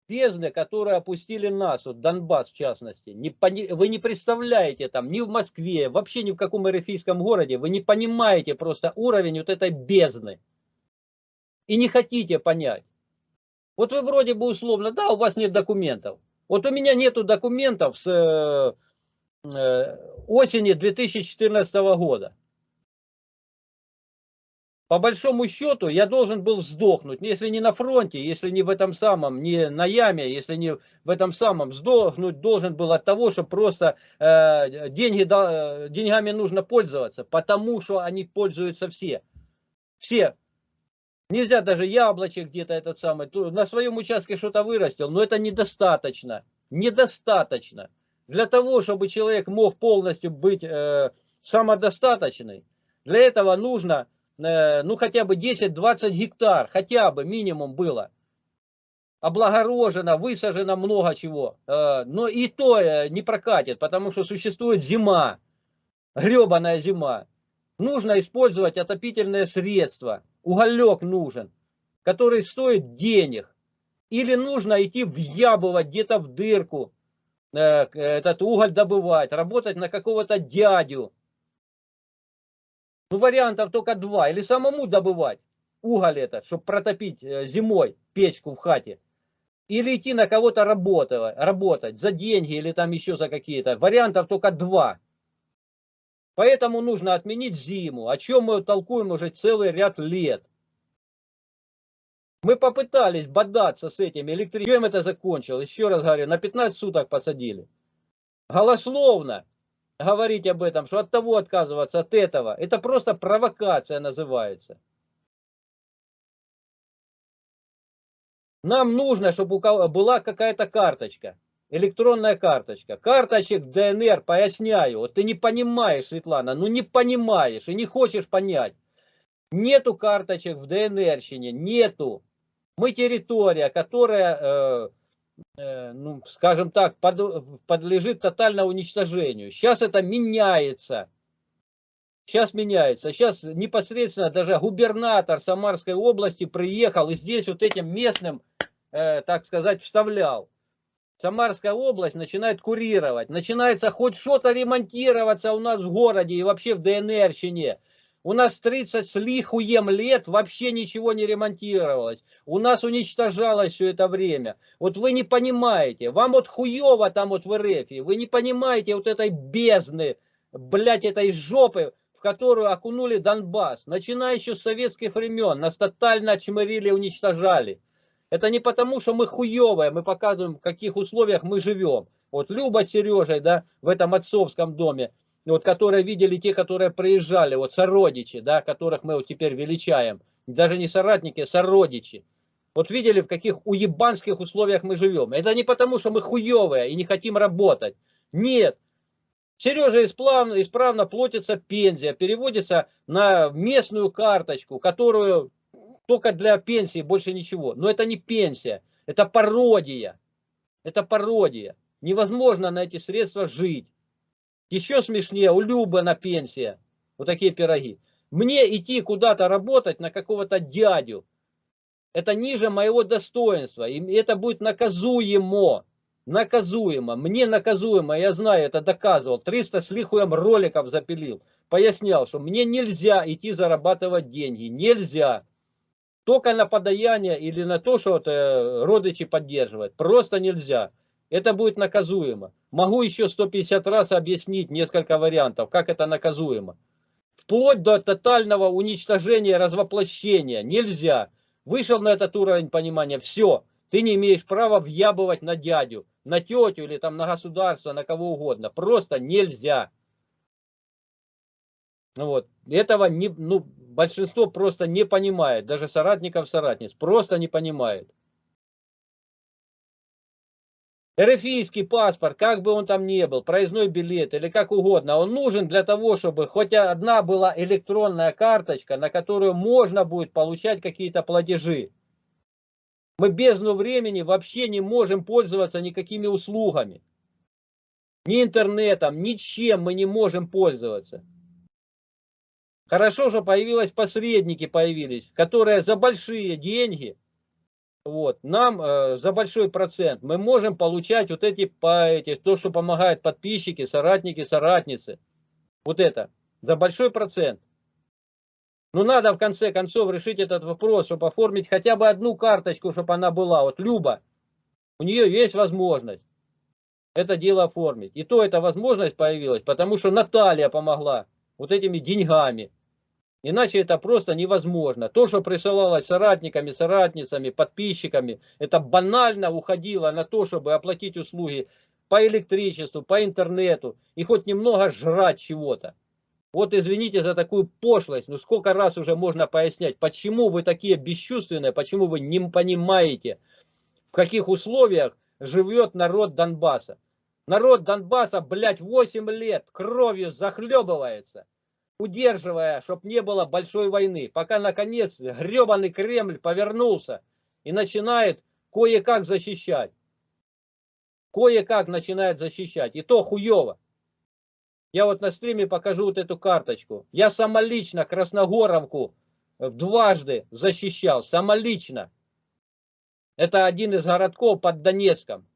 бездны, которую опустили нас, вот Донбасс в частности. Не пони- вы не представляете там ни в Москве, вообще ни в каком эрефийском городе, вы не понимаете просто уровень вот этой бездны. И не хотите понять. Вот вы вроде бы условно, да, у вас нет документов. Вот у меня нету документов с э, э, осени 2014 года. По большому счету я должен был сдохнуть, если не на фронте, если не в этом самом, не на яме, если не в этом самом, сдохнуть должен был от того, что просто э, деньги, э, деньгами нужно пользоваться, потому что они пользуются все. Все. Нельзя даже яблочек где-то этот самый, на своем участке что-то вырастил, но это недостаточно. Недостаточно. Для того, чтобы человек мог полностью быть э, самодостаточный, для этого нужно, ну, хотя бы 10-20 гектар, хотя бы минимум было. Облагорожено, высажено много чего. Э, но и то э, не прокатит, потому что существует зима, гребаная зима. Нужно использовать отопительные средства. Уголек нужен, который стоит денег. Или нужно идти въябывать где-то в дырку, э, этот уголь добывать, работать на какого-то дядю. Ну, вариантов только два. Или самому добывать уголь этот, чтобы протопить э, зимой печку в хате. Или идти на кого-то работать, работать за деньги или там еще за какие-то. Вариантов только два. Поэтому нужно отменить зиму, о чем мы толкуем уже целый ряд лет. Мы попытались бодаться с этим электричеством. Чем это закончилось? Еще раз говорю, на 15 суток посадили. Голословно говорить об этом, что от того отказываться, от этого. Это просто провокация называется. Нам нужно, чтобы у кого была какая-то карточка, электронная карточка. Карточек ДНР, поясняю, вот ты не понимаешь, Светлана, ну не понимаешь и не хочешь понять. Нету карточек в ДНРщине, нету. Мы территория, которая, э, ну, скажем так, под, подлежит тотальному уничтожению. Сейчас это меняется. Сейчас меняется. Сейчас непосредственно даже губернатор Самарской области приехал и здесь вот этим местным, э, так сказать, вставлял. Самарская область начинает курировать. Начинается хоть что-то ремонтироваться у нас в городе и вообще в ДНРщине. У нас 30 с лихуем лет вообще ничего не ремонтировалось. У нас уничтожалось все это время. Вот вы не понимаете. Вам вот хуево там вот в РФ. Вы не понимаете вот этой бездны, блядь, этой жопы, в которую окунули Донбасс. Начиная еще с советских времен. Нас тотально очмырили и уничтожали. Это не потому, что мы хуевые, мы показываем, в каких условиях мы живем. Вот Люба с Сережей, да, в этом отцовском доме вот, которые видели те, которые приезжали, вот сородичи, да, которых мы вот теперь величаем, даже не соратники, а сородичи. Вот видели, в каких уебанских условиях мы живем. Это не потому, что мы хуевые и не хотим работать. Нет. Сережа исправно, исправно платится пенсия, переводится на местную карточку, которую только для пенсии, больше ничего. Но это не пенсия, это пародия. Это пародия. Невозможно на эти средства жить. Еще смешнее, у Любы на пенсия. Вот такие пироги. Мне идти куда-то работать на какого-то дядю, это ниже моего достоинства. И это будет наказуемо. Наказуемо. Мне наказуемо. Я знаю, это доказывал. 300 с лихуем роликов запилил. Пояснял, что мне нельзя идти зарабатывать деньги. Нельзя. Только на подаяние или на то, что вот, э, родичи поддерживать. Просто нельзя. Это будет наказуемо. Могу еще 150 раз объяснить несколько вариантов, как это наказуемо. Вплоть до тотального уничтожения, развоплощения. Нельзя. Вышел на этот уровень понимания, все. Ты не имеешь права въябывать на дядю, на тетю или там на государство, на кого угодно. Просто нельзя. Вот. Этого не, ну, большинство просто не понимает. Даже соратников соратниц. Просто не понимает. РФИский паспорт, как бы он там ни был, проездной билет или как угодно, он нужен для того, чтобы хоть одна была электронная карточка, на которую можно будет получать какие-то платежи. Мы бездну времени вообще не можем пользоваться никакими услугами. Ни интернетом, ничем мы не можем пользоваться. Хорошо, что появились посредники, появились, которые за большие деньги вот, нам э, за большой процент мы можем получать вот эти, по, эти, то, что помогают подписчики, соратники, соратницы. Вот это, за большой процент. Но надо в конце концов решить этот вопрос, чтобы оформить хотя бы одну карточку, чтобы она была. Вот Люба, у нее есть возможность это дело оформить. И то эта возможность появилась, потому что Наталья помогла вот этими деньгами. Иначе это просто невозможно. То, что присылалось соратниками, соратницами, подписчиками, это банально уходило на то, чтобы оплатить услуги по электричеству, по интернету и хоть немного жрать чего-то. Вот извините за такую пошлость, но сколько раз уже можно пояснять, почему вы такие бесчувственные, почему вы не понимаете, в каких условиях живет народ Донбасса. Народ Донбасса, блядь, 8 лет кровью захлебывается удерживая, чтобы не было большой войны, пока наконец гребаный Кремль повернулся и начинает кое-как защищать. Кое-как начинает защищать. И то хуево. Я вот на стриме покажу вот эту карточку. Я самолично Красногоровку дважды защищал. Самолично. Это один из городков под Донецком.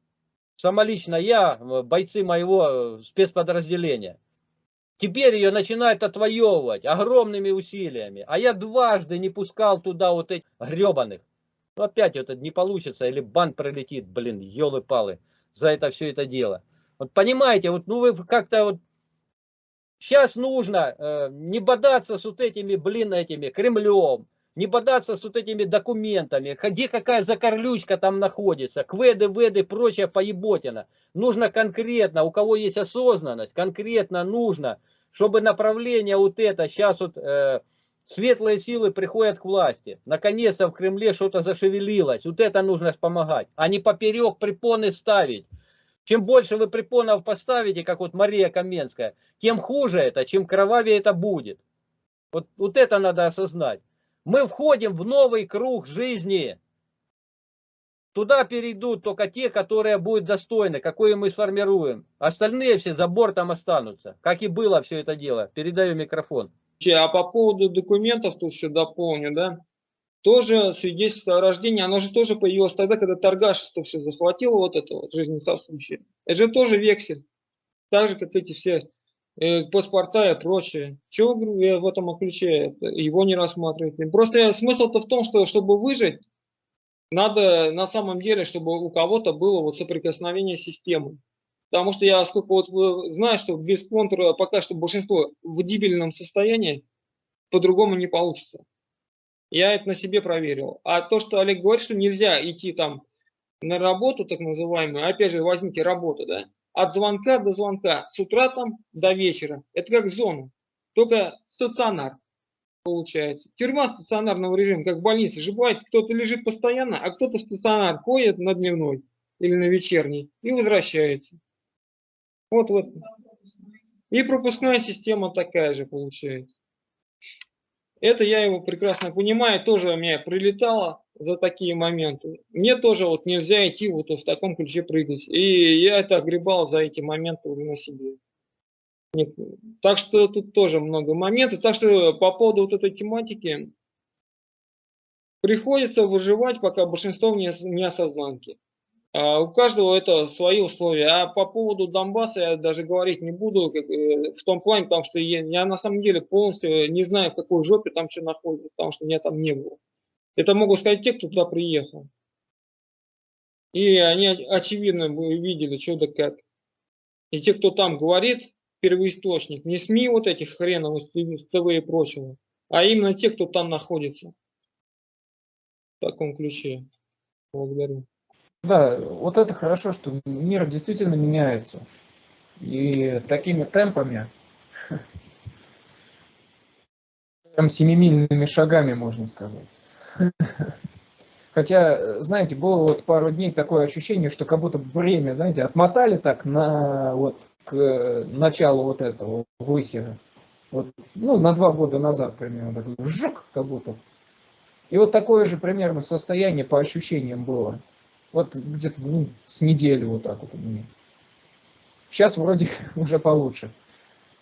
Самолично я, бойцы моего спецподразделения. Теперь ее начинают отвоевывать огромными усилиями. А я дважды не пускал туда вот этих гребаных. Ну опять это не получится, или бан пролетит, блин, елы-палы, за это все это дело. Вот понимаете, вот ну вы как-то вот сейчас нужно э, не бодаться с вот этими, блин, этими Кремлем, не бодаться с вот этими документами, где какая закорлючка там находится, кведы, веды, прочая поеботина. Нужно конкретно, у кого есть осознанность, конкретно нужно, чтобы направление вот это, сейчас вот э, светлые силы приходят к власти. Наконец-то в Кремле что-то зашевелилось. Вот это нужно помогать, а не поперек препоны ставить. Чем больше вы препонов поставите, как вот Мария Каменская, тем хуже это, чем кровавее это будет. Вот, вот это надо осознать. Мы входим в новый круг жизни. Туда перейдут только те, которые будут достойны, какое мы сформируем. Остальные все за бортом останутся. Как и было все это дело. Передаю микрофон. А по поводу документов тут все дополню, да. Тоже свидетельство о рождении, оно же тоже появилось тогда, когда торгашество все захватило, вот это вот жизнесосущее. Это же тоже вексель. Так же, как эти все Э, паспорта и прочее. Чего в этом ключе его не рассматривать? Просто смысл-то в том, что чтобы выжить, надо на самом деле, чтобы у кого-то было вот соприкосновение с системой. Потому что я сколько вот знаю, что без контура пока что большинство в дебильном состоянии, по-другому не получится. Я это на себе проверил. А то, что Олег говорит, что нельзя идти там на работу, так называемую, опять же, возьмите работу, да, от звонка до звонка, с утра там до вечера. Это как зона, только стационар. Получается. Тюрьма стационарного режима, как в больнице же бывает, кто-то лежит постоянно, а кто-то в стационар ходит на дневной или на вечерний и возвращается. Вот вот. И пропускная система такая же получается. Это я его прекрасно понимаю, тоже у меня прилетало за такие моменты. Мне тоже вот нельзя идти вот в таком ключе прыгать. И я это огребал за эти моменты уже на себе. Так что тут тоже много моментов. Так что по поводу вот этой тематики приходится выживать, пока большинство не, не осознанки. А у каждого это свои условия. А по поводу Донбасса я даже говорить не буду как, э, в том плане, потому что я, я на самом деле полностью не знаю, в какой жопе там что находится, потому что меня там не было. Это могут сказать те, кто туда приехал. И они очевидно видели, что да как. И те, кто там говорит, первоисточник, не СМИ вот этих хреновых с ТВ и прочего, а именно те, кто там находится. В таком ключе. Благодарю. Да, вот это хорошо, что мир действительно меняется. И такими темпами, прям семимильными шагами, можно сказать. Хотя, знаете, было вот пару дней такое ощущение, что как будто время, знаете, отмотали так на вот к началу вот этого высера. Вот, ну, на два года назад примерно, такой вжук, как будто. И вот такое же примерно состояние по ощущениям было. Вот где-то ну, с недели вот так вот у меня. Сейчас вроде уже получше.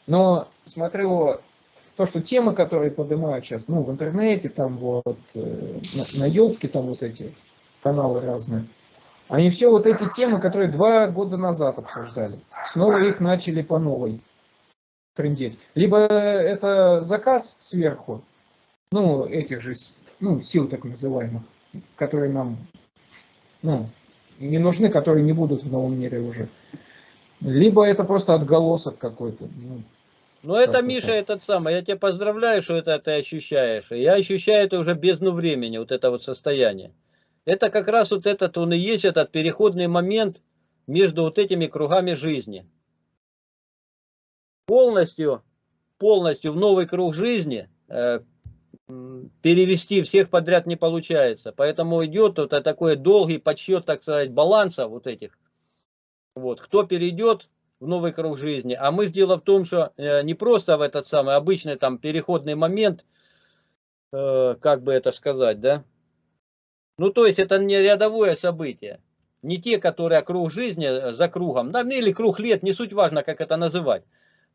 Но смотрю, то, что темы, которые поднимают сейчас, ну, в интернете, там вот, э, на, на елке, там вот эти каналы разные, они все вот эти темы, которые два года назад обсуждали, снова их начали по новой трендеть. Либо это заказ сверху, ну, этих же, ну, сил так называемых, которые нам, ну, не нужны, которые не будут в новом мире уже. Либо это просто отголосок какой-то. Ну, ну это, Миша, так. этот самый, я тебя поздравляю, что это ты ощущаешь. Я ощущаю это уже бездну времени, вот это вот состояние. Это как раз вот этот, он и есть этот переходный момент между вот этими кругами жизни. Полностью, полностью в новый круг жизни э, перевести всех подряд не получается. Поэтому идет вот такой долгий подсчет, так сказать, баланса вот этих. Вот. Кто перейдет, в новый круг жизни. А мы дело в том, что э, не просто в этот самый обычный там переходный момент, э, как бы это сказать, да? Ну, то есть это не рядовое событие. Не те, которые круг жизни э, за кругом, да, или круг лет, не суть важно, как это называть.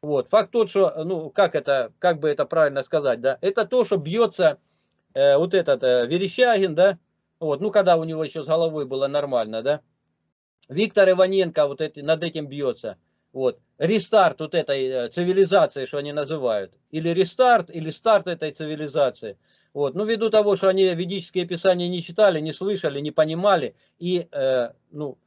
Вот. Факт тот, что, ну, как это, как бы это правильно сказать, да, это то, что бьется э, вот этот э, Верещагин, да, вот, ну, когда у него еще с головой было нормально, да, Виктор Иваненко вот эти, над этим бьется. Вот. Рестарт вот этой э, цивилизации, что они называют. Или рестарт, или старт этой цивилизации. Вот. Ну, ввиду того, что они ведические писания не читали, не слышали, не понимали и, э, ну,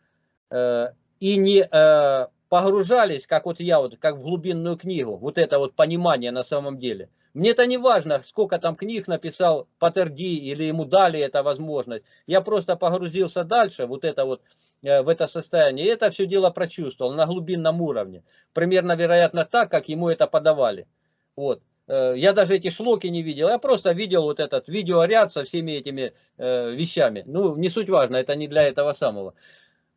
э, и не э, погружались, как вот я, вот, как в глубинную книгу, вот это вот понимание на самом деле. Мне это не важно, сколько там книг написал Патерди или ему дали эта возможность. Я просто погрузился дальше, вот это вот Э, в это состояние. И это все дело прочувствовал на глубинном уровне. Примерно, вероятно, так, как ему это подавали. Вот. Э, я даже эти шлоки не видел, я просто видел вот этот видеоряд со всеми этими э, вещами. Ну, не суть важно, это не для этого самого.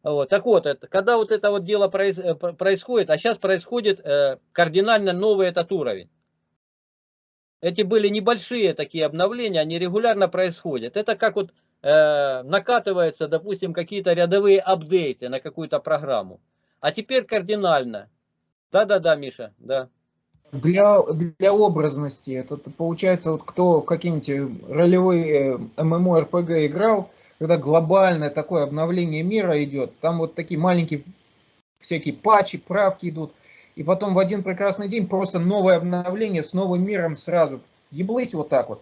Вот. Так вот, это, когда вот это вот дело проис, э, происходит, а сейчас происходит э, кардинально новый этот уровень. Эти были небольшие такие обновления, они регулярно происходят. Это как вот э, накатываются, допустим, какие-то рядовые апдейты на какую-то программу. А теперь кардинально. Да-да-да, Миша, да. Для, для образности, это получается, вот кто в какие-нибудь ролевые MMORPG играл, когда глобальное такое обновление мира идет, там вот такие маленькие всякие патчи, правки идут, и потом в один прекрасный день просто новое обновление с новым миром сразу. Еблысь вот так вот.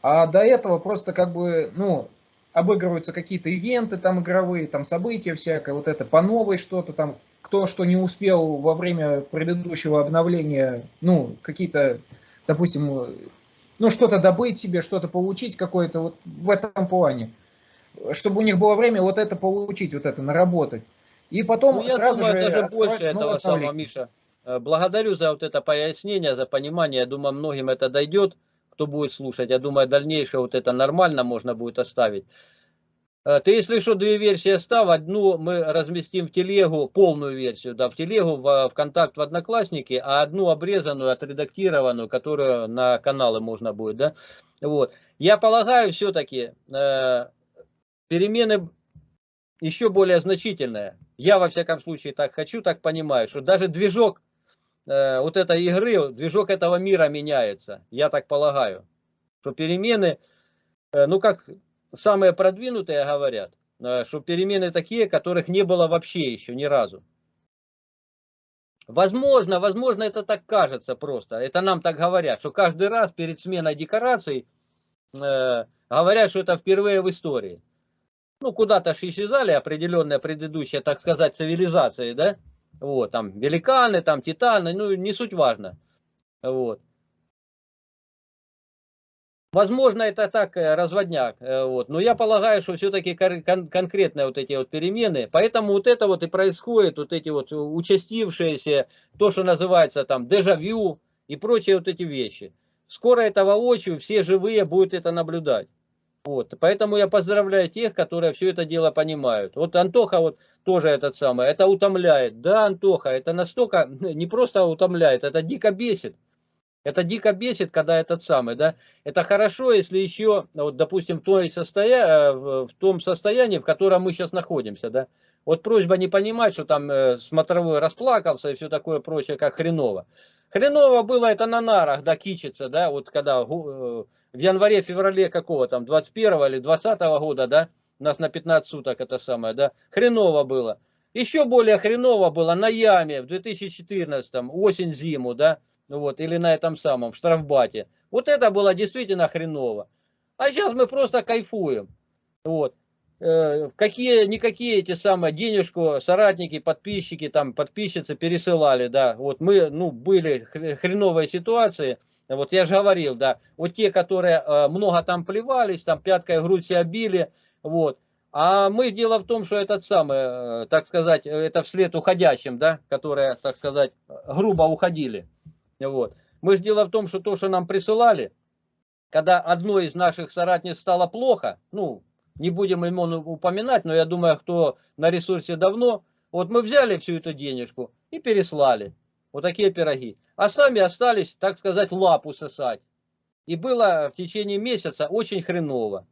А до этого просто как бы, ну, обыгрываются какие-то ивенты там игровые, там события всякое, вот это по новой что-то там, кто что не успел во время предыдущего обновления, ну, какие-то, допустим, ну, что-то добыть себе, что-то получить какое-то вот в этом плане. Чтобы у них было время вот это получить, вот это, наработать. И потом ну, я сразу думаю, же... даже больше этого самого, Миша. Э, благодарю за вот это пояснение, за понимание. Я думаю, многим это дойдет. кто будет слушать. Я думаю, дальнейшее вот это нормально можно будет оставить. Э, ты, если что, две версии оставь. Одну мы разместим в телегу, полную версию, да, в телегу, в ВКонтакт, в Одноклассники, а одну обрезанную, отредактированную, которую на каналы можно будет, да. Вот. Я полагаю, все-таки э, перемены еще более значительные. Я, во всяком случае, так хочу, так понимаю, что даже движок э, вот этой игры, движок этого мира меняется. Я так полагаю, что перемены, э, ну как самые продвинутые говорят, э, что перемены такие, которых не было вообще еще ни разу. Возможно, возможно, это так кажется просто. Это нам так говорят, что каждый раз перед сменой декораций э, говорят, что это впервые в истории. Ну, куда-то исчезали определенные предыдущие, так сказать, цивилизации, да? Вот, там великаны, там титаны, ну, не суть важно. Вот. Возможно, это так э, разводняк, э, вот. но я полагаю, что все-таки кон конкретные вот эти вот перемены, поэтому вот это вот и происходит, вот эти вот участившиеся, то, что называется там дежавю и прочие вот эти вещи. Скоро это воочию, все живые будут это наблюдать. Вот. Поэтому я поздравляю тех, которые все это дело понимают. Вот Антоха вот тоже этот самый, это утомляет. Да, Антоха, это настолько, не просто утомляет, это дико бесит. Это дико бесит, когда этот самый, да. Это хорошо, если еще, вот, допустим, в, той состоя... Э, в том состоянии, в котором мы сейчас находимся, да. Вот просьба не понимать, что там э, смотровой расплакался и все такое прочее, как хреново. Хреново было это на нарах, да, кичиться, да, вот когда э, в январе-феврале какого там, 21 или 20 года, да, нас на 15 суток это самое, да, хреново было. Еще более хреново было на яме в 2014, осень-зиму, да, вот, или на этом самом, в штрафбате. Вот это было действительно хреново. А сейчас мы просто кайфуем. Вот. Э, какие, никакие эти самые денежку соратники, подписчики, там, подписчицы пересылали, да. Вот мы, ну, были хреновые ситуации. Вот я же говорил, да. Вот те, которые э, много там плевались, там пяткой в грудь себя били, вот. А мы, дело в том, что этот самый, э, так сказать, это вслед уходящим, да, которые, так сказать, грубо уходили. Вот. Мы же дело в том, что то, что нам присылали, когда одной из наших соратниц стало плохо, ну, не будем ему упоминать, но я думаю, кто на ресурсе давно, вот мы взяли всю эту денежку и переслали. Вот такие пироги. А сами остались, так сказать, лапу сосать. И было в течение месяца очень хреново.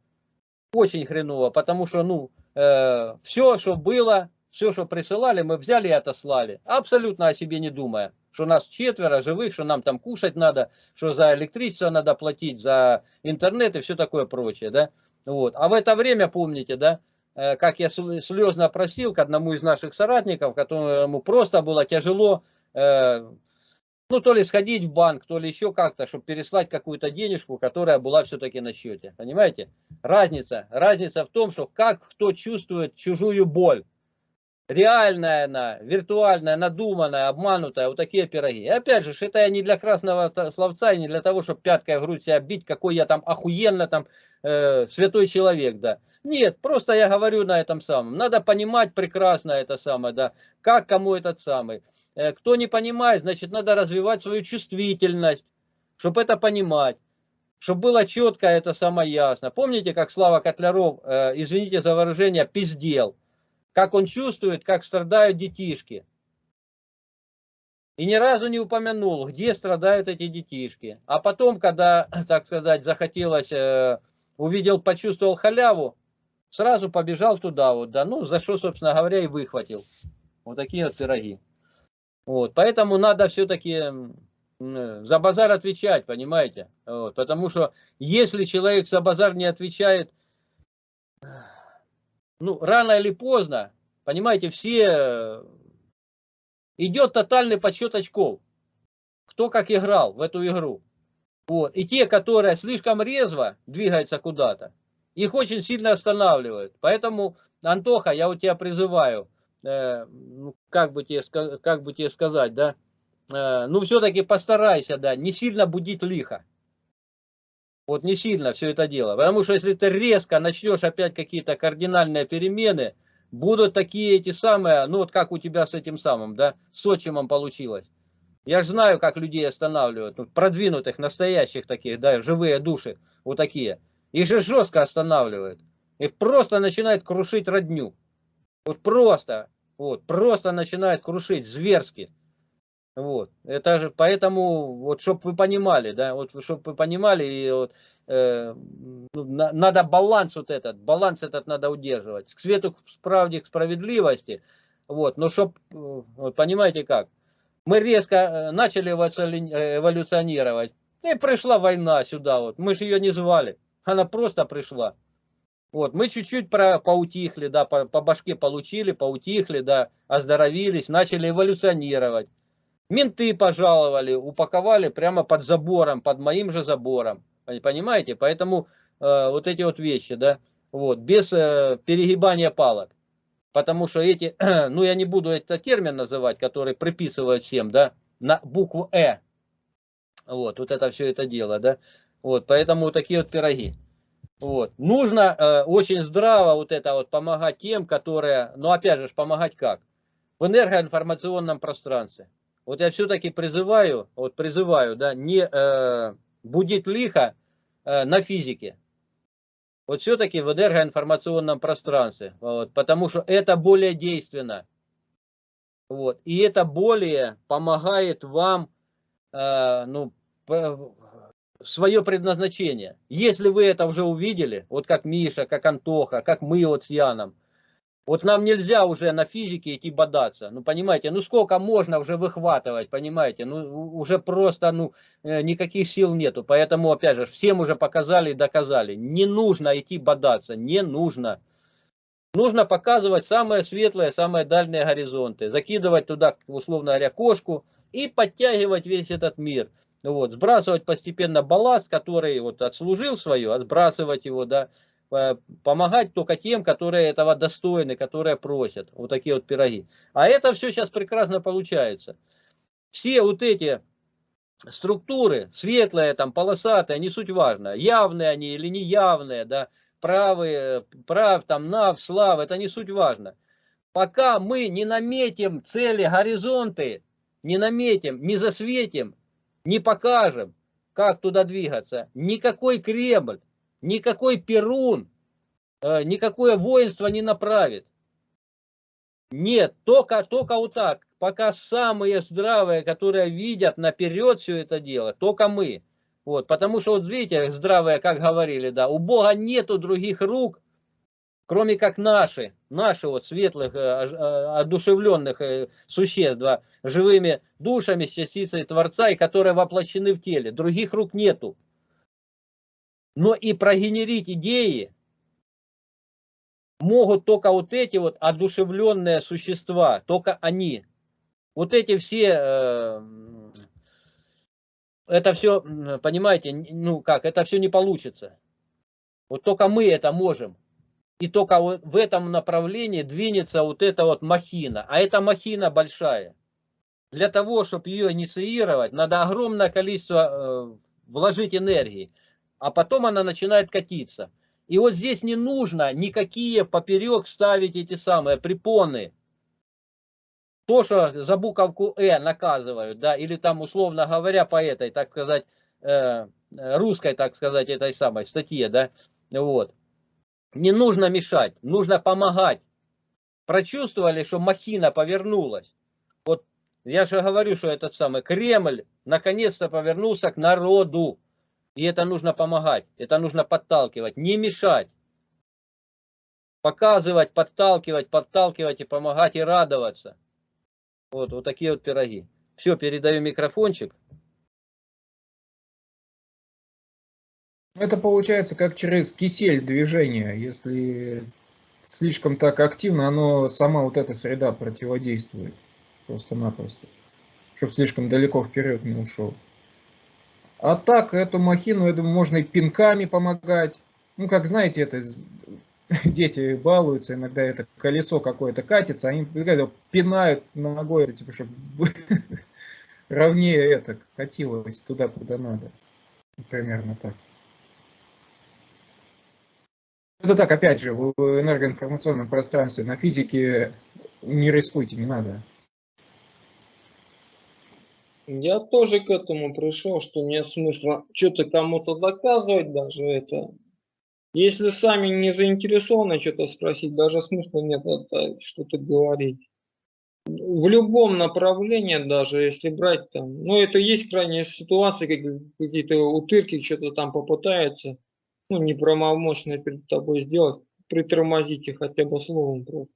Очень хреново, потому что, ну, э, все, что было, все, что присылали, мы взяли и отослали. Абсолютно о себе не думая что нас четверо живых, что нам там кушать надо, что за электричество надо платить, за интернет и все такое прочее, да. Вот. А в это время, помните, да, э, как я слезно просил к одному из наших соратников, которому просто было тяжело, э, ну, то ли сходить в банк, то ли еще как-то, чтобы переслать какую-то денежку, которая была все-таки на счете. Понимаете? Разница. Разница в том, что как кто чувствует чужую боль реальная она, виртуальная, надуманная, обманутая, вот такие пироги. И опять же, это не для красного словца и не для того, чтобы пяткой в грудь себя бить, какой я там охуенно там э, святой человек, да. Нет, просто я говорю на этом самом. Надо понимать прекрасно это самое, да, как кому этот самый. Э, кто не понимает, значит, надо развивать свою чувствительность, чтобы это понимать. Чтобы было четко, это самое ясно. Помните, как Слава Котляров, э, извините за выражение, пиздел как он чувствует, как страдают детишки. И ни разу не упомянул, где страдают эти детишки. А потом, когда, так сказать, захотелось, э, увидел, почувствовал халяву, сразу побежал туда, вот, да, ну, за что, собственно говоря, и выхватил. Вот такие вот пироги. Вот, поэтому надо все-таки за базар отвечать, понимаете? Вот, потому что если человек за базар не отвечает, ну, рано или поздно, понимаете, все, идет тотальный подсчет очков. Кто как играл в эту игру. Вот. И те, которые слишком резво двигаются куда-то, их очень сильно останавливают. Поэтому, Антоха, я у тебя призываю, э, ну, как, бы тебе, как бы тебе сказать, да, э, ну все-таки постарайся, да, не сильно будить лихо. Вот не сильно все это дело. Потому что если ты резко начнешь опять какие-то кардинальные перемены, будут такие эти самые, ну вот как у тебя с этим самым, да, с отчимом получилось. Я же знаю, как людей останавливают, ну, продвинутых, настоящих таких, да, живые души, вот такие. Их же жестко останавливают. И просто начинает крушить родню. Вот просто, вот, просто начинает крушить зверски. Вот, это же, поэтому, вот, чтобы вы понимали, да, вот, чтобы вы понимали, и вот, э, ну, на, надо баланс вот этот, баланс этот надо удерживать, к свету, к правде, к справедливости, вот, но чтобы, э, вот, понимаете как, мы резко э, начали э, эволюционировать, и пришла война сюда, вот, мы же ее не звали, она просто пришла, вот, мы чуть-чуть про, поутихли, да, по, по башке получили, поутихли, да, оздоровились, начали эволюционировать. Менты пожаловали, упаковали прямо под забором, под моим же забором. Понимаете? Поэтому э, вот эти вот вещи, да, вот, без э, перегибания палок. Потому что эти, ну я не буду этот термин называть, который приписывают всем, да, на букву Э. Вот, вот это все это дело, да. Вот, поэтому такие вот пироги. Вот. Нужно э, очень здраво вот это вот помогать тем, которые, ну опять же, помогать как? В энергоинформационном пространстве. Вот я все-таки призываю, вот призываю, да, не э, будить лихо э, на физике. Вот все-таки в энергоинформационном пространстве. Вот, потому что это более действенно. Вот, и это более помогает вам э, ну, свое предназначение. Если вы это уже увидели, вот как Миша, как Антоха, как мы вот с Яном, вот нам нельзя уже на физике идти бодаться. Ну, понимаете, ну сколько можно уже выхватывать, понимаете? Ну, уже просто, ну, э, никаких сил нету. Поэтому, опять же, всем уже показали и доказали. Не нужно идти бодаться, не нужно. Нужно показывать самые светлые, самые дальние горизонты. Закидывать туда, условно говоря, кошку и подтягивать весь этот мир. Вот, сбрасывать постепенно балласт, который вот отслужил свое, а сбрасывать его, да, помогать только тем, которые этого достойны, которые просят. Вот такие вот пироги. А это все сейчас прекрасно получается. Все вот эти структуры, светлые, там, полосатые, не суть важно, явные они или неявные, да, правые, прав, там, нав, слав, это не суть важно. Пока мы не наметим цели, горизонты, не наметим, не засветим, не покажем, как туда двигаться, никакой Кремль, никакой Перун, э, никакое воинство не направит. Нет, только, только вот так. Пока самые здравые, которые видят наперед все это дело, только мы. Вот, потому что, вот видите, здравые, как говорили, да, у Бога нету других рук, кроме как наши, наши вот светлых, э, э, одушевленных существ, живыми душами с частицей Творца, и которые воплощены в теле. Других рук нету но и прогенерить идеи могут только вот эти вот одушевленные существа, только они. Вот эти все, э, это все, понимаете, ну как, это все не получится. Вот только мы это можем. И только вот в этом направлении двинется вот эта вот махина. А эта махина большая. Для того, чтобы ее инициировать, надо огромное количество э, вложить энергии а потом она начинает катиться. И вот здесь не нужно никакие поперек ставить эти самые препоны. То, что за буковку «э» наказывают, да, или там, условно говоря, по этой, так сказать, э, русской, так сказать, этой самой статье, да, вот. Не нужно мешать, нужно помогать. Прочувствовали, что махина повернулась. Вот я же говорю, что этот самый Кремль наконец-то повернулся к народу. И это нужно помогать, это нужно подталкивать, не мешать. Показывать, подталкивать, подталкивать и помогать и радоваться. Вот, вот такие вот пироги. Все, передаю микрофончик. Это получается как через кисель движения. Если слишком так активно, оно сама вот эта среда противодействует. Просто-напросто. Чтобы слишком далеко вперед не ушел. А так, эту махину, я думаю, можно и пинками помогать. Ну, как знаете, это дети балуются, иногда это колесо какое-то катится, они пинают ногой, типа, чтобы ровнее это катилось туда, куда надо. Примерно так. Это так, опять же, в энергоинформационном пространстве, на физике не рискуйте, не надо. Я тоже к этому пришел, что нет смысла что-то кому-то доказывать даже это. Если сами не заинтересованы что-то спросить, даже смысла нет что-то говорить. В любом направлении, даже если брать там, ну это есть крайние ситуации, как какие-то утырки что-то там попытаются, ну неправомочно перед тобой сделать, притормозите хотя бы словом просто.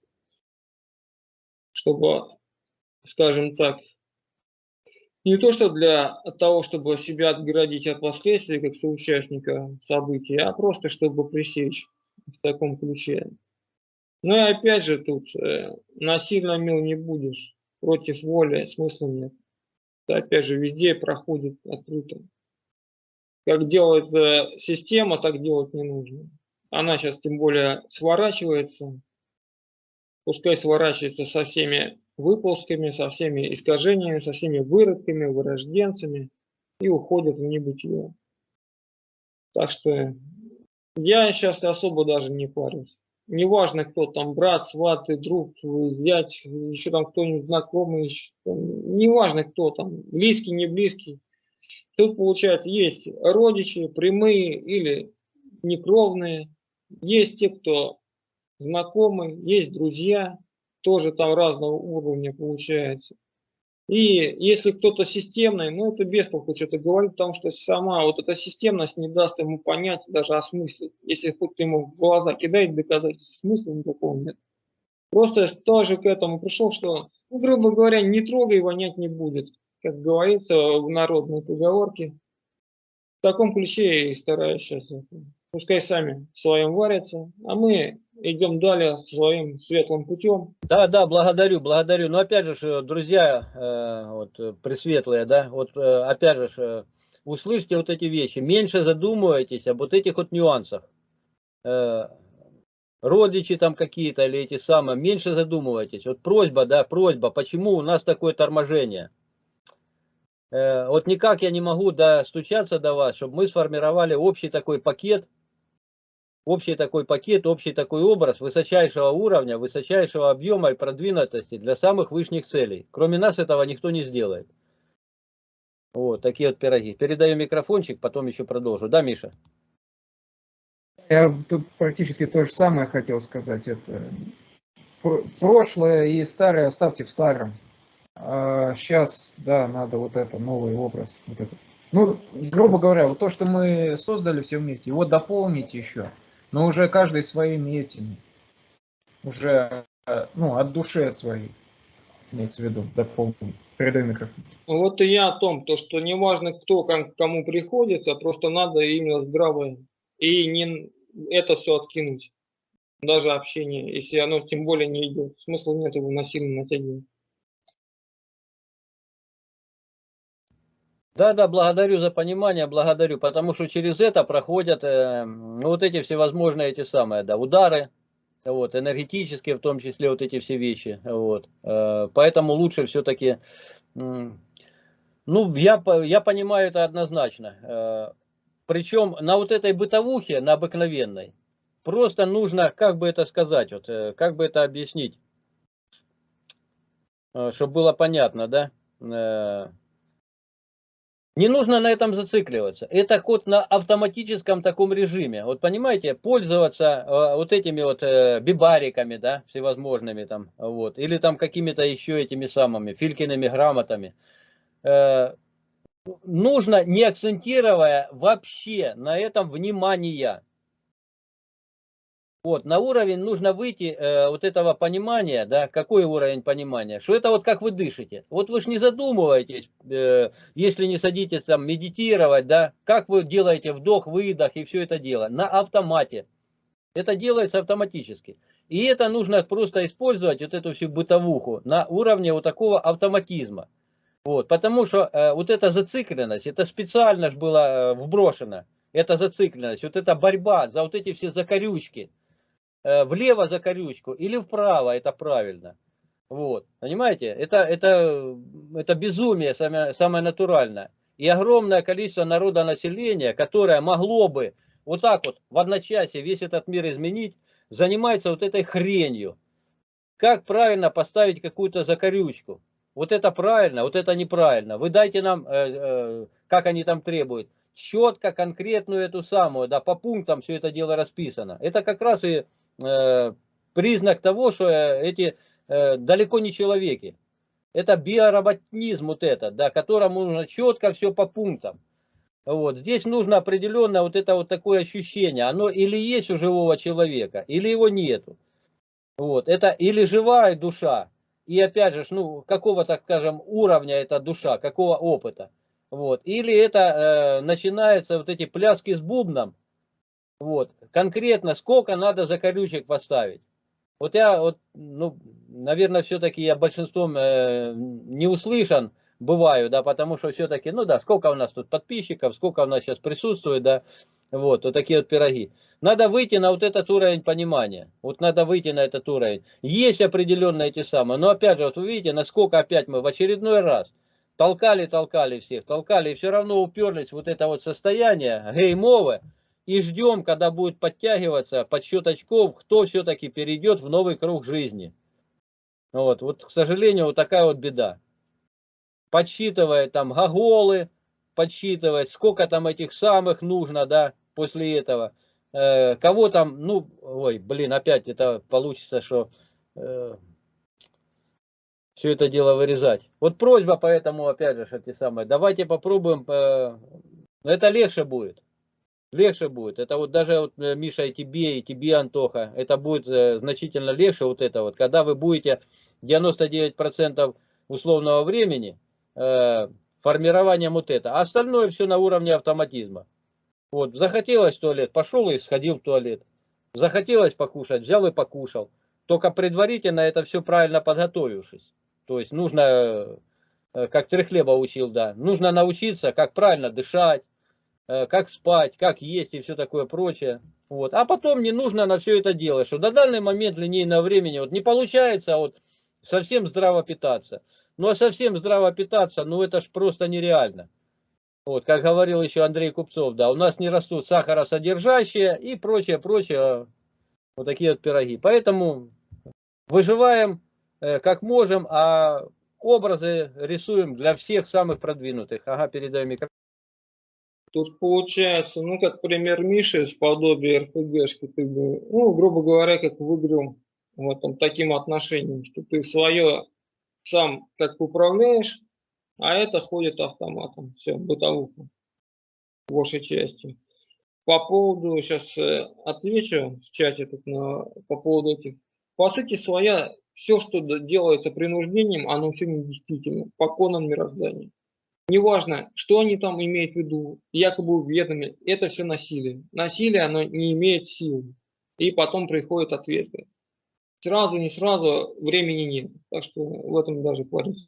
Чтобы, скажем так, не то что для того, чтобы себя отгородить от последствий, как соучастника событий, а просто чтобы пресечь в таком ключе. Ну и опять же тут э, насильно мил не будешь, против воли смысла нет. Это опять же везде проходит открыто. Как делает э, система, так делать не нужно. Она сейчас тем более сворачивается. Пускай сворачивается со всеми выползками, со всеми искажениями, со всеми выродками, вырожденцами и уходят в небытие. Так что я сейчас особо даже не парюсь. Неважно, кто там, брат, сват, друг, зять, еще там кто-нибудь знакомый, неважно, кто там, близкий, не близкий. Тут, получается, есть родичи, прямые или некровные, есть те, кто знакомый, есть друзья, тоже там разного уровня получается. И если кто-то системный, ну это без толку что-то говорить, потому что сама вот эта системность не даст ему понять, даже осмыслить. Если хоть ему в глаза кидает доказательства, смысла никакого нет. Просто я тоже к этому пришел, что, ну, грубо говоря, не трогай, вонять не будет. Как говорится в народной поговорке. В таком ключе и стараюсь сейчас. Пускай сами в своем варятся, а мы идем далее своим светлым путем. Да, да, благодарю, благодарю. Но опять же, друзья, э, вот, э, пресветлые, да, вот э, опять же, услышьте вот эти вещи, меньше задумывайтесь об вот этих вот нюансах. Родичи там какие-то или эти самые, меньше задумывайтесь. Вот просьба, да, просьба, почему у нас такое торможение? Вот никак я не могу достучаться до вас, чтобы мы сформировали общий такой пакет, общий такой пакет, общий такой образ высочайшего уровня, высочайшего объема и продвинутости для самых высших целей. Кроме нас этого никто не сделает. Вот, такие вот пироги. Передаю микрофончик, потом еще продолжу. Да, Миша? Я тут практически то же самое хотел сказать. Это прошлое и старое оставьте в старом. А сейчас, да, надо вот это, новый образ. Вот это. Ну, грубо говоря, вот то, что мы создали все вместе, его дополнить еще но уже каждый своими этими, уже э, ну, от души от своей, имеется в виду, дополнить. Передаю микрофон. Вот и я о том, то, что не важно, кто кому приходится, просто надо именно здраво и не это все откинуть. Даже общение, если оно тем более не идет. Смысла нет его насильно натягивать. Да, да, благодарю за понимание, благодарю, потому что через это проходят э, ну, вот эти всевозможные эти самые, да, удары, вот, энергетические в том числе вот эти все вещи, вот, э, поэтому лучше все-таки, э, ну, я, я понимаю это однозначно, э, причем на вот этой бытовухе, на обыкновенной, просто нужно, как бы это сказать, вот, э, как бы это объяснить, э, чтобы было понятно, да, э, не нужно на этом зацикливаться. Это ход на автоматическом таком режиме. Вот понимаете, пользоваться э, вот этими вот э, бибариками, да, всевозможными там, вот, или там какими-то еще этими самыми филькиными грамотами. Э, нужно, не акцентируя вообще на этом внимание. Вот, на уровень нужно выйти э, вот этого понимания, да, какой уровень понимания, что это вот как вы дышите. Вот вы же не задумываетесь, э, если не садитесь там медитировать, да, как вы делаете вдох, выдох и все это дело, на автомате. Это делается автоматически. И это нужно просто использовать, вот эту всю бытовуху, на уровне вот такого автоматизма. Вот, потому что э, вот эта зацикленность, это специально же было э, вброшено, эта зацикленность, вот эта борьба за вот эти все закорючки, влево за корючку или вправо, это правильно. Вот, понимаете, это, это, это безумие самое, самое натуральное. И огромное количество народа населения, которое могло бы вот так вот в одночасье весь этот мир изменить, занимается вот этой хренью. Как правильно поставить какую-то закорючку. Вот это правильно, вот это неправильно. Вы дайте нам, э, э, как они там требуют, четко, конкретную эту самую, да, по пунктам все это дело расписано. Это как раз и э, признак того, что э, эти э, далеко не человеки. Это биороботнизм вот это, да, которому нужно четко все по пунктам. Вот. Здесь нужно определенно вот это вот такое ощущение. Оно или есть у живого человека, или его нету. Вот. Это или живая душа, и опять же, ну, какого, так скажем, уровня эта душа, какого опыта. Вот. Или это э, начинается вот эти пляски с бубном. Вот. Конкретно сколько надо закорючек поставить. Вот я, вот, ну, наверное, все-таки я большинством э, не услышан бываю, да, потому что все-таки, ну да, сколько у нас тут подписчиков, сколько у нас сейчас присутствует, да, вот, вот такие вот пироги. Надо выйти на вот этот уровень понимания. Вот надо выйти на этот уровень. Есть определенные эти самые. Но опять же, вот вы видите, насколько опять мы в очередной раз толкали, толкали всех, толкали, и все равно уперлись вот это вот состояние геймовое. И ждем, когда будет подтягиваться подсчет очков, кто все-таки перейдет в новый круг жизни. Вот, вот, к сожалению, вот такая вот беда. Подсчитывает там гоголы, подсчитывает, сколько там этих самых нужно, да, после этого. Э, кого там, ну, ой, блин, опять это получится, что э, все это дело вырезать. Вот просьба поэтому, опять же, эти самые, давайте попробуем, э, это легче будет. Легче будет. Это вот даже вот, э, Миша и тебе, и тебе, Антоха, это будет э, значительно легче вот это вот. Когда вы будете 99% условного времени э, формированием вот это. А остальное все на уровне автоматизма. Вот, захотелось в туалет, пошел и сходил в туалет. Захотелось покушать, взял и покушал. Только предварительно это все правильно подготовившись. То есть нужно, э, как Трехлеба учил, да, нужно научиться, как правильно дышать, как спать, как есть и все такое прочее. Вот. А потом не нужно на все это делать, что на данный момент линейного времени вот не получается вот совсем здраво питаться. Ну а совсем здраво питаться, ну это ж просто нереально. Вот, как говорил еще Андрей Купцов, да, у нас не растут сахаросодержащие и прочее, прочее, вот такие вот пироги. Поэтому выживаем э, как можем, а образы рисуем для всех самых продвинутых. Ага, передаю микрофон. Тут получается, ну, как пример Миши с подобия РПГшки, ты, ну, грубо говоря, как в игру, вот там таким отношением, что ты свое сам как управляешь, а это ходит автоматом. Все, бытовуха. Большей части. По поводу, сейчас э, отвечу в чате тут на, по поводу этих. По сути своя, все, что делается принуждением, оно все недействительно, по конам мироздания. Неважно, что они там имеют в виду, якобы ведомы, это все насилие. Насилие, оно не имеет силы. И потом приходят ответы. Сразу, не сразу, времени нет. Так что в этом даже париться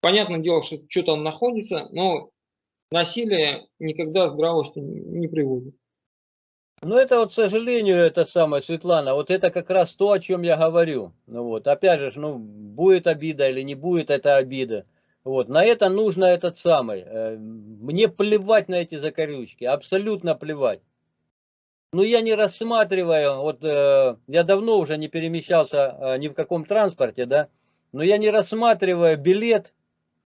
Понятное дело, что что там находится, но насилие никогда здравости не приводит. Ну, это вот, к сожалению, это самое, Светлана, вот это как раз то, о чем я говорю. Ну, вот, опять же, ну, будет обида или не будет это обида. Вот, на это нужно этот самый. Э, мне плевать на эти закорючки, абсолютно плевать. Но я не рассматриваю, вот э, я давно уже не перемещался э, ни в каком транспорте, да, но я не рассматриваю билет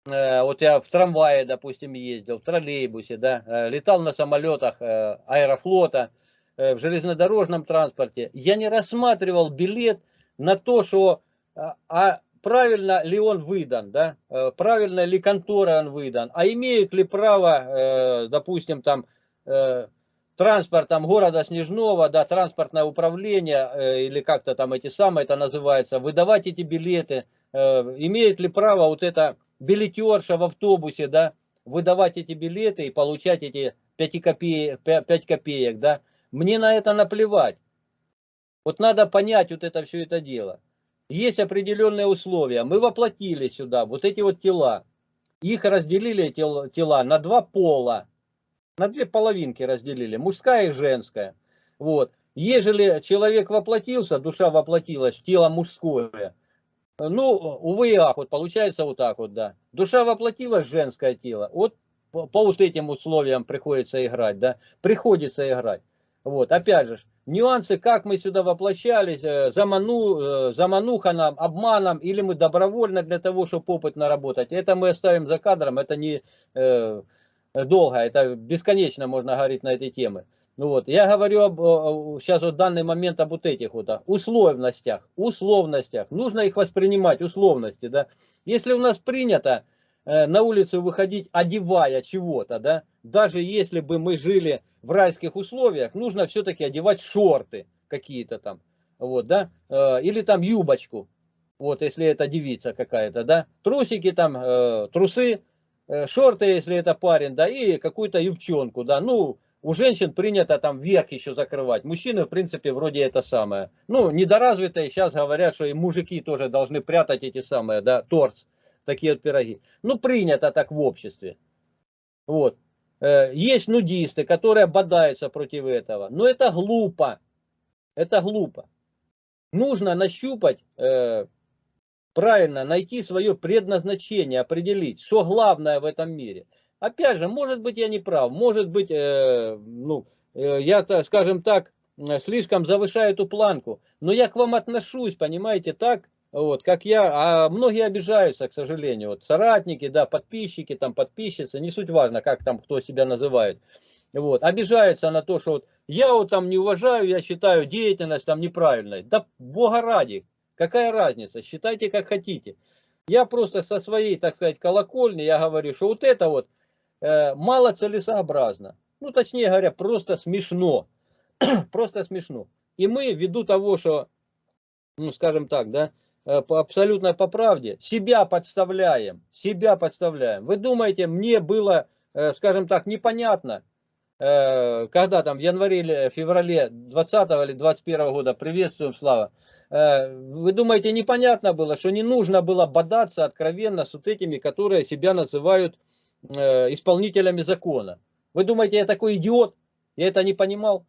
вот я в трамвае, допустим, ездил, в троллейбусе, да, летал на самолетах аэрофлота, в железнодорожном транспорте. Я не рассматривал билет на то, что а, а правильно ли он выдан, да, правильно ли контора он выдан, а имеют ли право, допустим, там, транспортом города Снежного, да, транспортное управление, или как-то там эти самые это называется, выдавать эти билеты, имеют ли право вот это билетерша в автобусе, да, выдавать эти билеты и получать эти 5 копеек, 5 копеек, да, мне на это наплевать. Вот надо понять вот это все это дело. Есть определенные условия. Мы воплотили сюда вот эти вот тела. Их разделили тела на два пола. На две половинки разделили. Мужская и женская. Вот. Ежели человек воплотился, душа воплотилась тело мужское, ну, увы и ах, вот получается вот так вот, да. Душа воплотилась женское тело, вот по, по вот этим условиям приходится играть, да, приходится играть. Вот, опять же, нюансы, как мы сюда воплощались, э, заману, э, замануха нам, обманом, или мы добровольно для того, чтобы опыт наработать. Это мы оставим за кадром, это не э, долго, это бесконечно можно говорить на этой теме. Ну вот, я говорю об, сейчас вот данный момент об вот этих вот да, условностях, условностях. Нужно их воспринимать, условности, да. Если у нас принято э, на улицу выходить, одевая чего-то, да, даже если бы мы жили в райских условиях, нужно все-таки одевать шорты какие-то там, вот, да, э, или там юбочку, вот, если это девица какая-то, да, трусики там, э, трусы, э, шорты, если это парень, да, и какую-то юбчонку, да, ну, у женщин принято там верх еще закрывать. Мужчины, в принципе, вроде это самое. Ну, недоразвитые сейчас говорят, что и мужики тоже должны прятать эти самые, да, торс, такие вот пироги. Ну, принято так в обществе. Вот. Э, есть нудисты, которые бодаются против этого. Но это глупо. Это глупо. Нужно нащупать, э, правильно, найти свое предназначение, определить, что главное в этом мире – Опять же, может быть, я не прав, может быть, э, ну, я, скажем так, слишком завышаю эту планку, но я к вам отношусь, понимаете, так, вот, как я, а многие обижаются, к сожалению, вот, соратники, да, подписчики, там, подписчицы, не суть важно, как там, кто себя называет, вот, обижаются на то, что вот, я вот там не уважаю, я считаю деятельность там неправильной, да, бога ради, какая разница, считайте как хотите, я просто со своей, так сказать, колокольни, я говорю, что вот это вот, Э, мало целесообразно. Ну, точнее говоря, просто смешно. просто смешно. И мы, ввиду того, что, ну, скажем так, да, абсолютно по правде, себя подставляем, себя подставляем. Вы думаете, мне было, э, скажем так, непонятно, когда там в январе феврале 20 или 21 года, приветствуем, Слава, вы думаете, непонятно было, что не нужно было бодаться откровенно с вот этими, которые себя называют Э, исполнителями закона. Вы думаете, я такой идиот? Я это не понимал?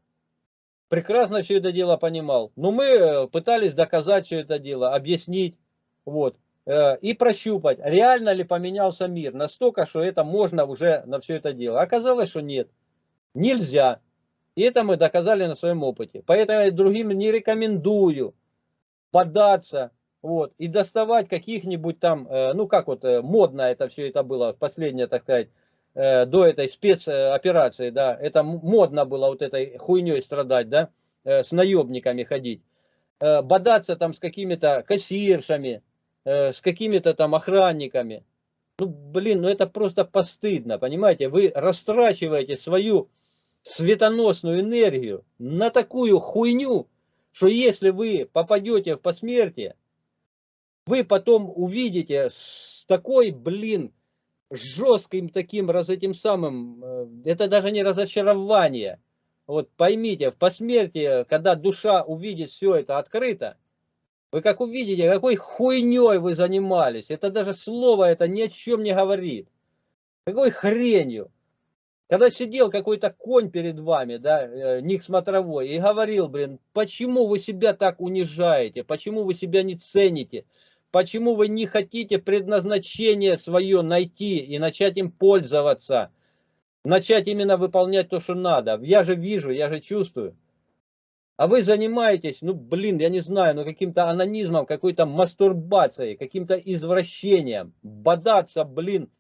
Прекрасно все это дело понимал. Но мы э, пытались доказать все это дело, объяснить. Вот э, и прощупать, реально ли поменялся мир, настолько, что это можно уже на все это дело. Оказалось, что нет, нельзя. И это мы доказали на своем опыте. Поэтому я другим не рекомендую податься вот, и доставать каких-нибудь там, э, ну как вот модно это все это было, последнее, так сказать, до этой спецоперации, да, это модно было вот этой хуйней страдать, да, с наебниками ходить, бодаться там с какими-то кассиршами, с какими-то там охранниками. Ну, блин, ну это просто постыдно, понимаете? Вы растрачиваете свою светоносную энергию на такую хуйню, что если вы попадете в посмертие, вы потом увидите с такой, блин, жестким таким раз этим самым, э, это даже не разочарование. Вот поймите, в посмертии, когда душа увидит все это открыто, вы как увидите, какой хуйней вы занимались. Это даже слово это ни о чем не говорит. Какой хренью. Когда сидел какой-то конь перед вами, да, э, ник смотровой, и говорил, блин, почему вы себя так унижаете, почему вы себя не цените, Почему вы не хотите предназначение свое найти и начать им пользоваться? Начать именно выполнять то, что надо. Я же вижу, я же чувствую. А вы занимаетесь, ну блин, я не знаю, ну каким-то анонизмом, какой-то мастурбацией, каким-то извращением. Бодаться, блин,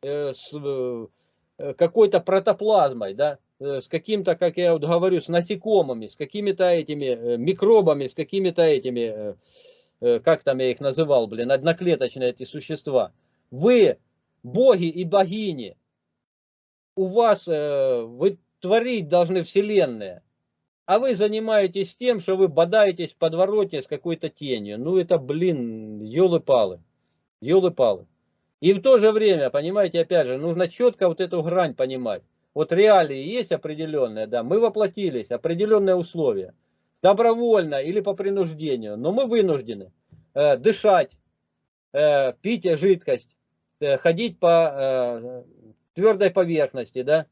э, с э, какой-то протоплазмой, да, э, с каким-то, как я вот говорю, с насекомыми, с какими-то этими э, микробами, с какими-то этими э, как там я их называл, блин, одноклеточные эти существа. Вы боги и богини. У вас, э, вы творить должны вселенные. А вы занимаетесь тем, что вы бодаетесь в подвороте с какой-то тенью. Ну это, блин, елы-палы. Елы-палы. И в то же время, понимаете, опять же, нужно четко вот эту грань понимать. Вот реалии есть определенные, да, мы воплотились, определенные условия добровольно или по принуждению, но мы вынуждены э, дышать, э, пить жидкость, э, ходить по э, твердой поверхности, да,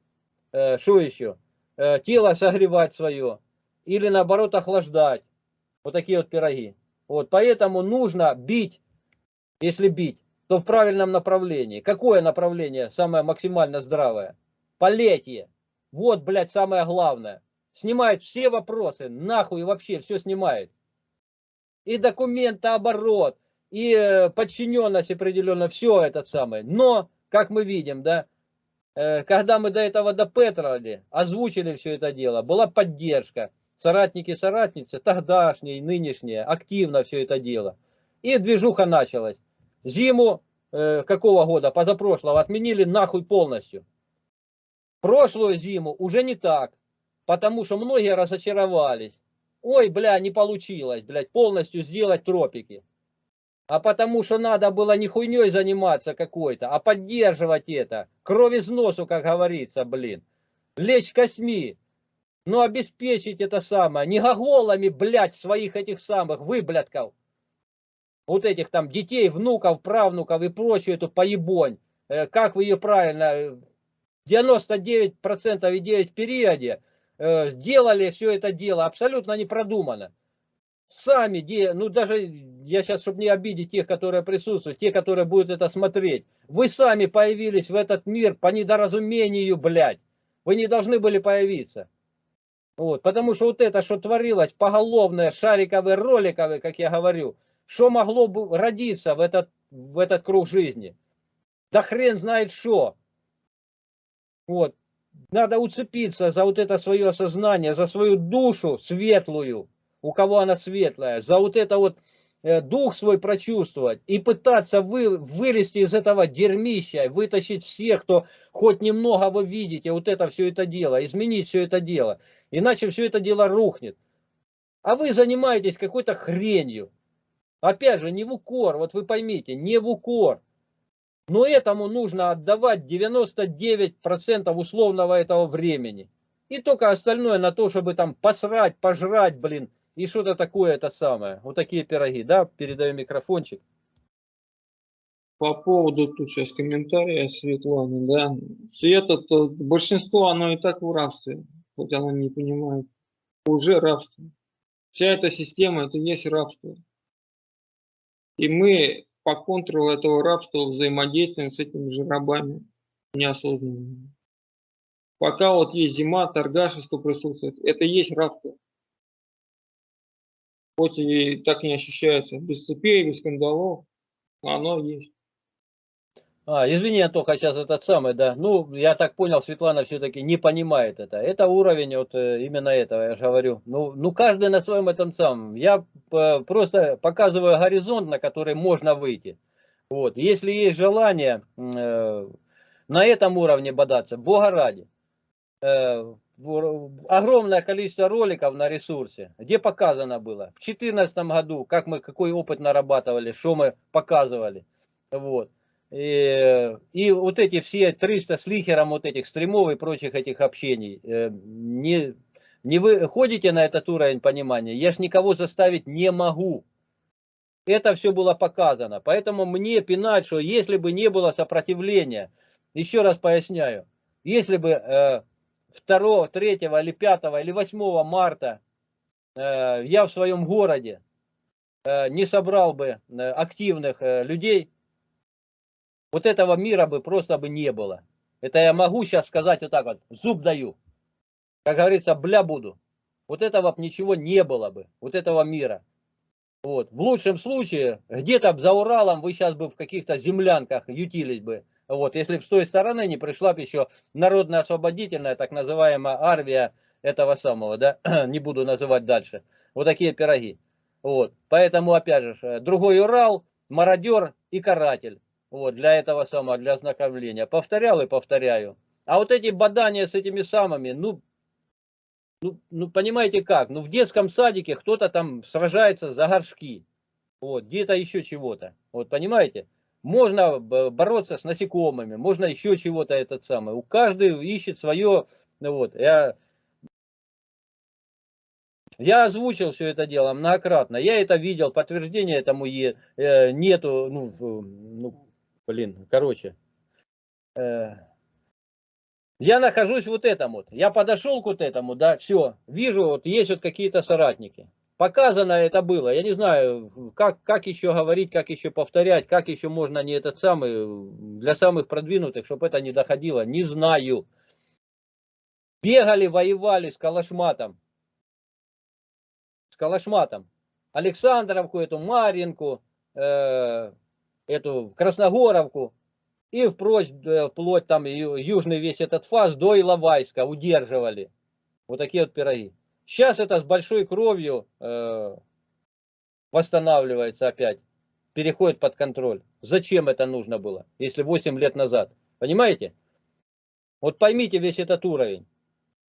э, что еще, э, тело согревать свое или наоборот охлаждать, вот такие вот пироги. Вот, поэтому нужно бить, если бить, то в правильном направлении. Какое направление самое максимально здравое? Полетие. Вот, блядь, самое главное. Снимает все вопросы, нахуй вообще все снимает. И документооборот, и э, подчиненность определенно, все это самое. Но, как мы видим, да, э, когда мы до этого допетрали, озвучили все это дело, была поддержка. Соратники, соратницы, тогдашние, нынешние, активно все это дело. И движуха началась. Зиму э, какого года, позапрошлого, отменили нахуй полностью. Прошлую зиму уже не так, потому что многие разочаровались. Ой, бля, не получилось, блядь, полностью сделать тропики. А потому что надо было не хуйней заниматься какой-то, а поддерживать это. Кровь из носу, как говорится, блин. Лечь косьми. Ну, обеспечить это самое. Не гоголами, блядь, своих этих самых выблядков. Вот этих там детей, внуков, правнуков и прочую эту поебонь. Э, как вы ее правильно... 99% и 9 в периоде э, сделали все это дело абсолютно не продумано сами, ну даже, я сейчас, чтобы не обидеть тех, которые присутствуют, те, которые будут это смотреть, вы сами появились в этот мир по недоразумению, блядь. Вы не должны были появиться. Вот, потому что вот это, что творилось, поголовное, шариковые, роликовые, как я говорю, что могло бы родиться в этот, в этот круг жизни? Да хрен знает что. Вот, надо уцепиться за вот это свое сознание, за свою душу светлую, у кого она светлая, за вот это вот э, дух свой прочувствовать и пытаться вы, вылезти из этого дерьмища, вытащить всех, кто хоть немного вы видите, вот это все это дело, изменить все это дело. Иначе все это дело рухнет. А вы занимаетесь какой-то хренью. Опять же, не в укор, вот вы поймите, не в укор. Но этому нужно отдавать 99% условного этого времени. И только остальное на то, чтобы там посрать, пожрать, блин, и что-то такое это самое. Вот такие пироги, да, передаю микрофончик. По поводу тут сейчас комментария Светланы, да. Света, то большинство, оно и так в рабстве, хоть оно не понимает. Уже рабство. Вся эта система, это есть рабство. И мы по контуру этого рабства взаимодействуем с этими же рабами неосознанными. Пока вот есть зима, торгашество присутствует, это есть рабство хоть и так не ощущается, без цепей, без скандалов, оно есть. А, извини, только сейчас этот самый, да. Ну, я так понял, Светлана все-таки не понимает это. Это уровень вот э, именно этого, я же говорю. Ну, ну каждый на своем этом самом. Я э, просто показываю горизонт, на который можно выйти. Вот. Если есть желание э, на этом уровне бодаться, Бога ради. Э, огромное количество роликов на ресурсе, где показано было в 2014 году, как мы, какой опыт нарабатывали, что мы показывали. Вот. И, и вот эти все 300 с лихером вот этих стримов и прочих этих общений, э, не, не вы ходите на этот уровень понимания, я ж никого заставить не могу. Это все было показано. Поэтому мне пинать, что если бы не было сопротивления, еще раз поясняю, если бы э, 2, 3 или 5 или 8 марта э, я в своем городе э, не собрал бы э, активных людей, вот этого мира бы просто бы не было. Это я могу сейчас сказать вот так вот, зуб даю. Как говорится, бля буду. Вот этого бы ничего не было бы, вот этого мира. Вот. В лучшем случае, где-то за Уралом вы сейчас бы в каких-то землянках ютились бы. Вот, если бы с той стороны не пришла бы еще народная освободительная, так называемая армия этого самого, да, не буду называть дальше. Вот такие пироги. Вот, поэтому, опять же, э, другой Урал, мародер и каратель. Вот, для этого самого, для ознакомления. Повторял и повторяю. А вот эти бадания с этими самыми, ну, ну, ну понимаете как, ну в детском садике кто-то там сражается за горшки. Вот, где-то еще чего-то. Вот, понимаете? можно бороться с насекомыми, можно еще чего-то этот самый. У каждого ищет свое, ну вот, я, я озвучил все это дело многократно, я это видел, подтверждения этому е, э, нету, ну, ну, блин, короче. Э, я нахожусь вот этом вот, я подошел к вот этому, да, все, вижу, вот есть вот какие-то соратники показано это было. Я не знаю, как, как еще говорить, как еще повторять, как еще можно не этот самый, для самых продвинутых, чтобы это не доходило. Не знаю. Бегали, воевали с Калашматом. С Калашматом. Александровку, эту Маринку, э, эту Красногоровку и впрочь, э, вплоть там южный весь этот фаз до Иловайска удерживали. Вот такие вот пироги. Сейчас это с большой кровью э, восстанавливается опять, переходит под контроль. Зачем это нужно было, если 8 лет назад? Понимаете? Вот поймите весь этот уровень.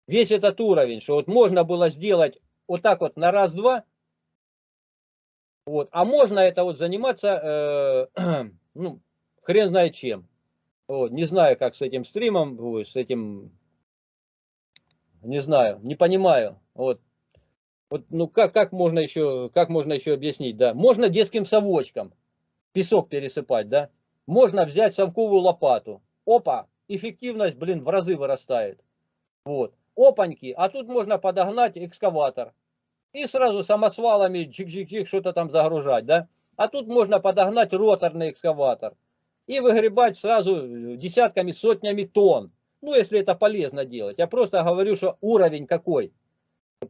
Весь этот уровень, что вот можно было сделать вот так вот на раз-два, вот, а можно это вот заниматься, э, ну, хрен знает чем. Вот, не знаю, как с этим стримом, с этим, не знаю, не понимаю. Вот, вот ну как, как можно еще, как можно еще объяснить, да? Можно детским совочком песок пересыпать, да? Можно взять совковую лопату. Опа, эффективность, блин, в разы вырастает. Вот, опаньки, а тут можно подогнать экскаватор. И сразу самосвалами чик-чик-чик что-то там загружать, да? А тут можно подогнать роторный экскаватор и выгребать сразу десятками, сотнями тонн. Ну, если это полезно делать. Я просто говорю, что уровень какой.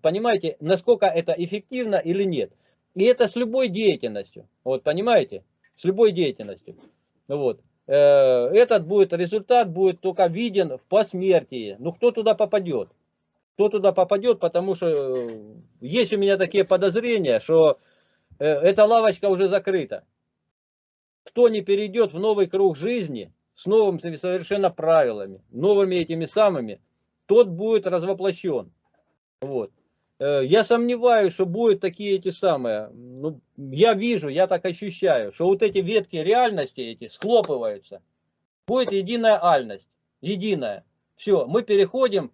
Понимаете, насколько это эффективно или нет. И это с любой деятельностью. Вот, понимаете? С любой деятельностью. Вот. Э, Этот будет результат будет только виден в посмертии. Ну, кто туда попадет? Кто туда попадет, потому что э, есть у меня такие подозрения, что э, эта лавочка уже закрыта кто не перейдет в новый круг жизни с новыми совершенно правилами, новыми этими самыми, тот будет развоплощен. Вот. Э, Я сомневаюсь, что будут такие эти самые. Ну, я вижу, я так ощущаю, что вот эти ветки реальности эти схлопываются. Будет единая альность. Единая. Все, мы переходим,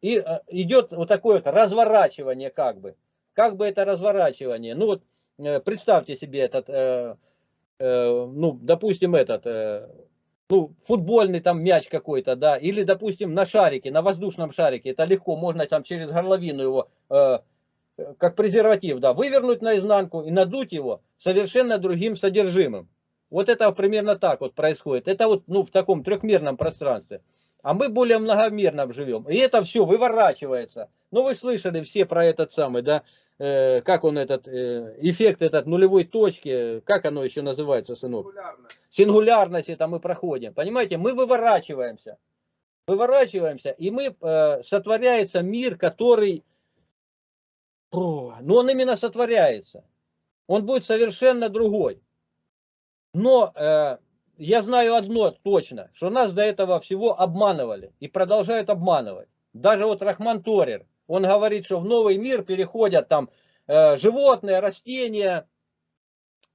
и э, идет вот такое вот разворачивание как бы. Как бы это разворачивание. Ну вот э, представьте себе этот э, э, ну, допустим, этот, э, ну, футбольный там мяч какой-то, да, или, допустим, на шарике, на воздушном шарике, это легко, можно там через горловину его, э, как презерватив, да, вывернуть наизнанку и надуть его совершенно другим содержимым. Вот это примерно так вот происходит. Это вот, ну, в таком трехмерном пространстве. А мы более многомерном живем. И это все выворачивается. Ну, вы слышали все про этот самый, да, э, как он этот, э, эффект этот нулевой точки, как оно еще называется, сынок? Популярно. Сингулярность это мы проходим. Понимаете, мы выворачиваемся. Выворачиваемся, и мы, э, сотворяется мир, который, О, ну он именно сотворяется. Он будет совершенно другой. Но э, я знаю одно точно, что нас до этого всего обманывали и продолжают обманывать. Даже вот Рахман Торер, он говорит, что в новый мир переходят там э, животные, растения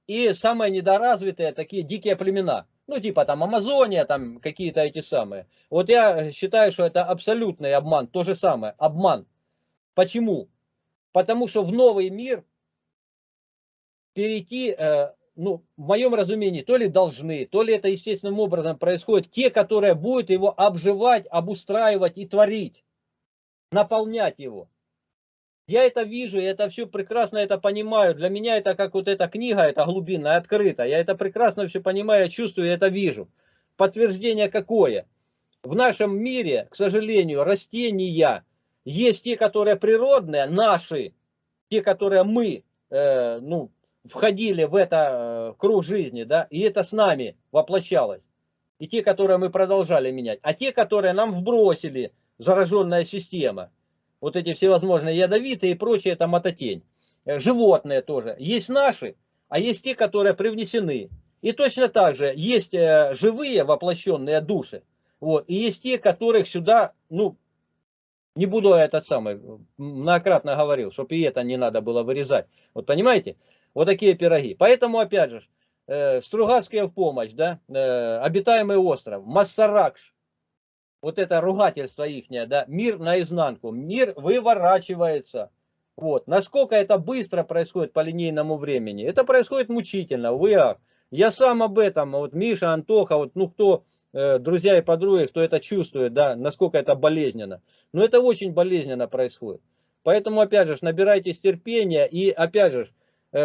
и самые недоразвитые такие дикие племена. Ну, типа там Амазония, там какие-то эти самые. Вот я считаю, что это абсолютный обман. То же самое, обман. Почему? Потому что в новый мир перейти, э, ну, в моем разумении, то ли должны, то ли это естественным образом происходит, те, которые будут его обживать, обустраивать и творить, наполнять его. Я это вижу, я это все прекрасно это понимаю. Для меня это как вот эта книга, это глубинная, открыта. Я это прекрасно все понимаю, чувствую, это вижу. Подтверждение какое? В нашем мире, к сожалению, растения есть те, которые природные, наши, те, которые мы, э, ну, входили в это э, круг жизни, да, и это с нами воплощалось. И те, которые мы продолжали менять. А те, которые нам вбросили, зараженная система, вот эти всевозможные ядовитые и прочее, это мототень. Э, Животные тоже. Есть наши, а есть те, которые привнесены. И точно так же есть э, живые воплощенные души. Вот, и есть те, которых сюда, ну, не буду этот самый, многократно говорил, чтобы и это не надо было вырезать. Вот понимаете? Вот такие пироги. Поэтому, опять же, э, Стругацкие в помощь, да, э, обитаемый остров, Массаракш, вот это ругательство ихнее, да, мир наизнанку, мир выворачивается. Вот. Насколько это быстро происходит по линейному времени? Это происходит мучительно, ах. Я сам об этом, вот Миша, Антоха, вот, ну кто, э, друзья и подруги, кто это чувствует, да, насколько это болезненно. Но это очень болезненно происходит. Поэтому, опять же, набирайтесь терпения и, опять же,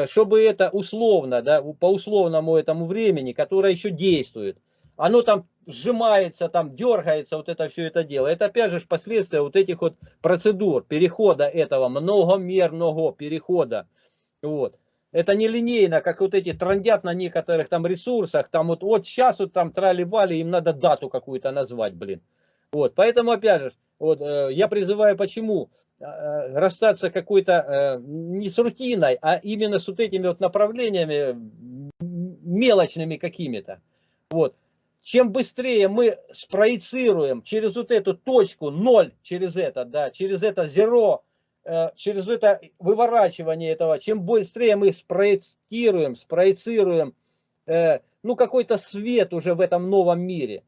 чтобы это условно, да, по условному этому времени, которое еще действует, оно там сжимается, там дергается вот это все это дело. Это опять же последствия вот этих вот процедур, перехода этого, многомерного перехода. Вот. Это не линейно, как вот эти трандят на некоторых там ресурсах, там вот, вот сейчас вот там трали-вали, им надо дату какую-то назвать, блин. Вот, поэтому опять же, вот, э, я призываю почему э, э, расстаться какой-то э, не с рутиной, а именно с вот этими вот направлениями мелочными какими-то. Вот. Чем быстрее мы спроецируем через вот эту точку, ноль через это, да, через это зеро, э, через это выворачивание этого, чем быстрее мы спроецируем, э, ну, какой-то свет уже в этом новом мире,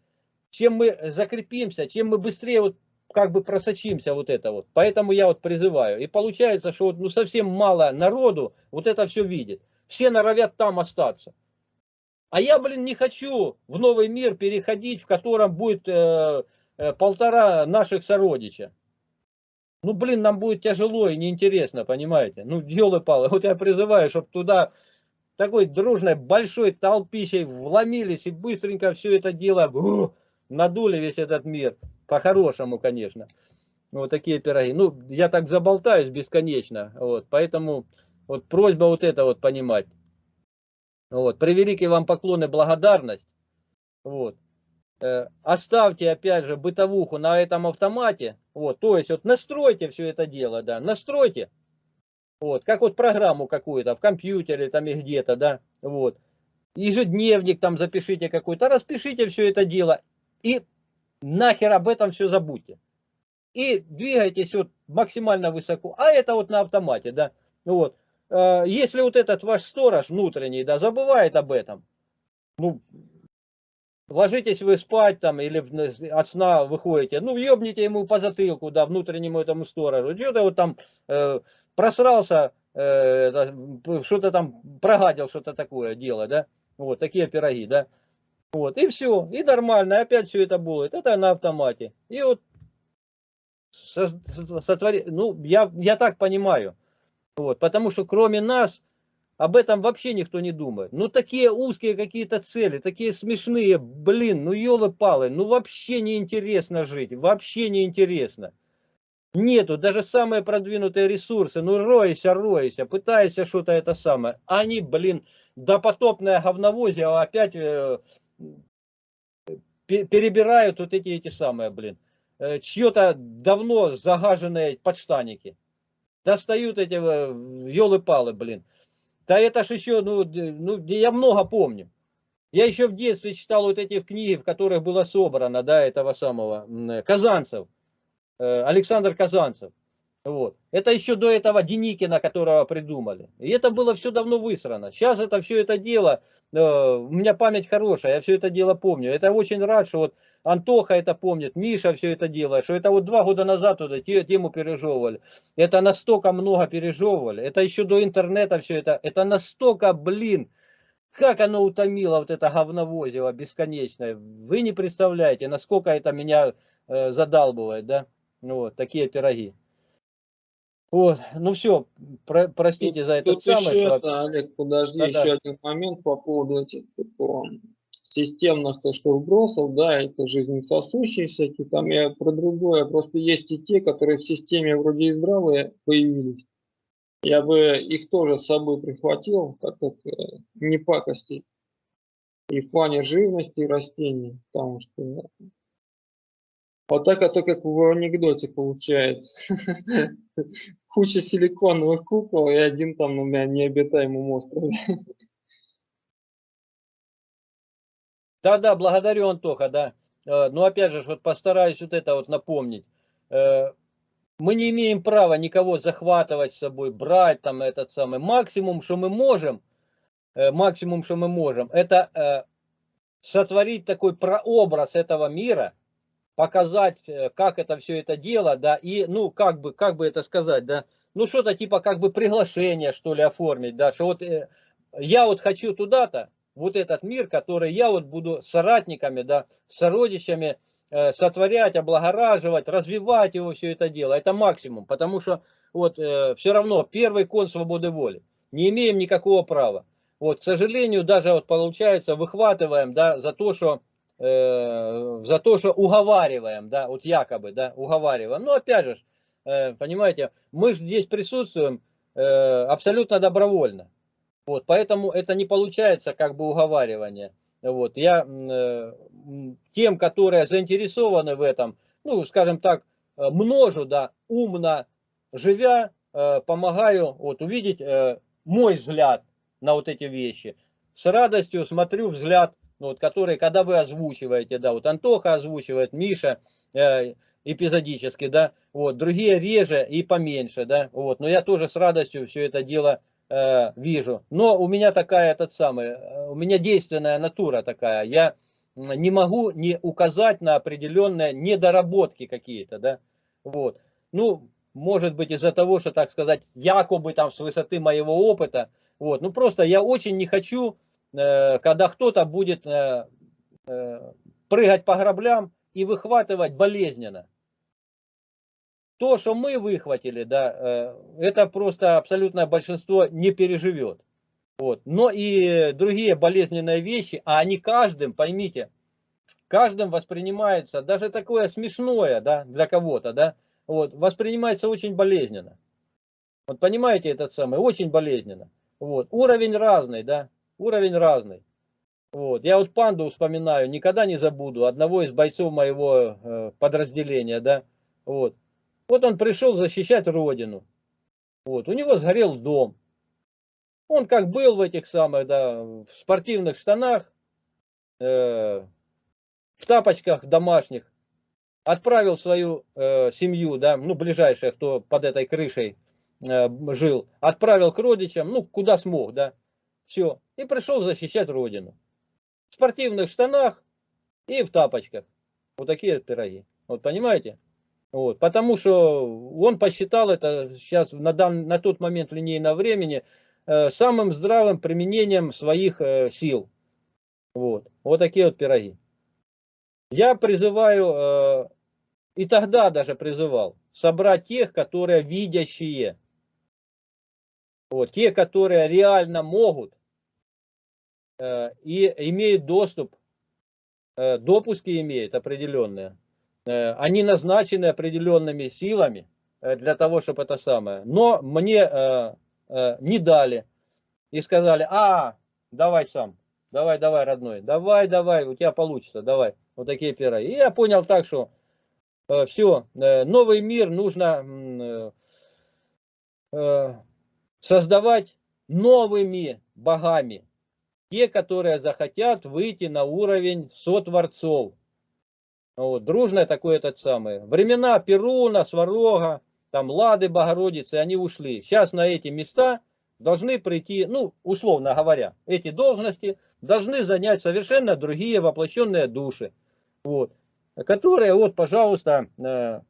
чем мы закрепимся, чем мы быстрее вот как бы просочимся вот это вот. Поэтому я вот призываю. И получается, что вот, ну, совсем мало народу вот это все видит. Все норовят там остаться. А я, блин, не хочу в новый мир переходить, в котором будет э, э, полтора наших сородича. Ну, блин, нам будет тяжело и неинтересно, понимаете? Ну, елы-палы, вот я призываю, чтобы туда такой дружной большой толпищей вломились и быстренько все это дело ух, надули весь этот мир. По-хорошему, конечно. Вот такие пироги. Ну, я так заболтаюсь бесконечно. Вот, поэтому вот просьба вот это вот понимать. Вот, превеликий вам поклон и благодарность. Вот. Э, оставьте, опять же, бытовуху на этом автомате. Вот, то есть, вот настройте все это дело, да, настройте. Вот, как вот программу какую-то в компьютере там и где-то, да, вот. Ежедневник там запишите какой-то, распишите все это дело и нахер об этом все забудьте. И двигайтесь вот максимально высоко. А это вот на автомате, да. Вот. Э, если вот этот ваш сторож внутренний, да, забывает об этом, ну, ложитесь вы спать там или от сна выходите, ну, ебните ему по затылку, да, внутреннему этому сторожу. Что-то вот там э, просрался, э, что-то там прогадил, что-то такое дело, да. Вот, такие пироги, да. Вот, и все, и нормально, опять все это будет. Это на автомате. И вот сотвори, ну, я, я так понимаю. Вот, потому что кроме нас об этом вообще никто не думает. Ну, такие узкие какие-то цели, такие смешные, блин, ну, елы-палы, ну, вообще неинтересно жить, вообще неинтересно. Нету, даже самые продвинутые ресурсы, ну, ройся, ройся, пытайся что-то это самое. Они, блин, допотопное говновозие опять э, перебирают вот эти, эти самые, блин, э, чье-то давно загаженные подштаники. Достают эти елы-палы, э, блин. Да это ж еще, ну, ну, я много помню. Я еще в детстве читал вот эти книги, в которых было собрано, да, этого самого, Казанцев, э, Александр Казанцев. Вот. Это еще до этого Деникина, которого придумали. И это было все давно высрано. Сейчас это все это дело, э, у меня память хорошая, я все это дело помню. Это очень рад, что вот Антоха это помнит, Миша все это делает, что это вот два года назад вот эту тему пережевывали. Это настолько много пережевывали. Это еще до интернета все это. Это настолько, блин, как оно утомило вот это говновозиво бесконечное. Вы не представляете, насколько это меня э, задалбывает, да? Вот, такие пироги. Вот, ну все, про, простите за этот тут самый. Еще это, Олег, подожди, Да, еще да. один момент по поводу этих по, системных то, что вбросов, да, это жизнесосущие всякие, там я про другое, просто есть и те, которые в системе вроде и здравые появились. Я бы их тоже с собой прихватил, так как э, не пакости. И в плане живности и растений, потому что вот так это как в анекдоте получается. Куча силиконовых кукол и один там на необитаемом острове. Да, да, благодарю, Антоха, да. Э, Но опять же, вот постараюсь вот это вот напомнить. Э, Мы не имеем права никого захватывать с собой, брать там этот самый. Максимум, что мы можем, э, максимум, что мы можем, это сотворить такой прообраз этого мира, показать, как это все это дело, да, и, ну, как бы, как бы это сказать, да, ну, что-то типа как бы приглашение, что ли, оформить, да, что вот я вот хочу туда-то, вот этот мир, который я вот буду соратниками, да, сородичами э, сотворять, облагораживать, развивать его все это дело. Это максимум, потому что вот э, все равно первый кон свободы воли. Не имеем никакого права. Вот, к сожалению, даже вот получается, выхватываем, да, за то, что э, за то, что уговариваем, да, вот якобы, да, уговариваем. Но опять же, э, понимаете, мы же здесь присутствуем э, абсолютно добровольно. Вот, поэтому это не получается как бы уговаривание. Вот, я э, тем, которые заинтересованы в этом, ну, скажем так, э, множу, да, умно живя, э, помогаю вот, увидеть э, мой взгляд на вот эти вещи. С радостью смотрю взгляд, ну, вот, который, когда вы озвучиваете, да, вот Антоха озвучивает, Миша э, эпизодически, да, вот, другие реже и поменьше, да, вот, но я тоже с радостью все это дело э, вижу. Но у меня такая, этот самый, э, у меня действенная натура такая, я не могу не указать на определенные недоработки какие-то, да, вот. Ну, может быть из-за того, что, так сказать, якобы там с высоты моего опыта, вот, ну просто я очень не хочу, когда кто-то будет э, э, прыгать по граблям и выхватывать болезненно. То, что мы выхватили, да, э, это просто абсолютное большинство не переживет. Вот. Но и другие болезненные вещи, а они каждым, поймите, каждым воспринимается, даже такое смешное, да, для кого-то, да, вот, воспринимается очень болезненно. Вот понимаете этот самый, очень болезненно. Вот, уровень разный, да, уровень разный. Вот, я вот панду вспоминаю, никогда не забуду, одного из бойцов моего э, подразделения, да, вот. Вот он пришел защищать родину. Вот, у него сгорел дом. Он как был в этих самых, да, в спортивных штанах, э, в тапочках домашних, отправил свою э, семью, да, ну, ближайшая, кто под этой крышей э, жил, отправил к родичам, ну, куда смог, да, все, и пришел защищать родину. В спортивных штанах и в тапочках. Вот такие пироги. Вот понимаете? Вот, потому что он посчитал это сейчас на, дан, на тот момент линейного времени э, самым здравым применением своих э, сил. Вот, вот такие вот пироги. Я призываю, э, и тогда даже призывал, собрать тех, которые видящие. Вот, те, которые реально могут и имеют доступ, э, допуски имеют определенные. Они назначены определенными силами для того, чтобы это самое. Но мне не дали и сказали, а, давай сам, давай, давай, родной, давай, давай, у тебя получится, давай. Вот такие пироги. И я понял так, что э, все, э, новый мир нужно э, э, создавать новыми богами. Те, которые захотят выйти на уровень сотворцов. Вот, дружное такое этот самое. Времена Перуна, Сварога, там Лады, Богородицы, они ушли. Сейчас на эти места должны прийти, ну, условно говоря, эти должности должны занять совершенно другие воплощенные души. Вот. Которые, вот, пожалуйста, э,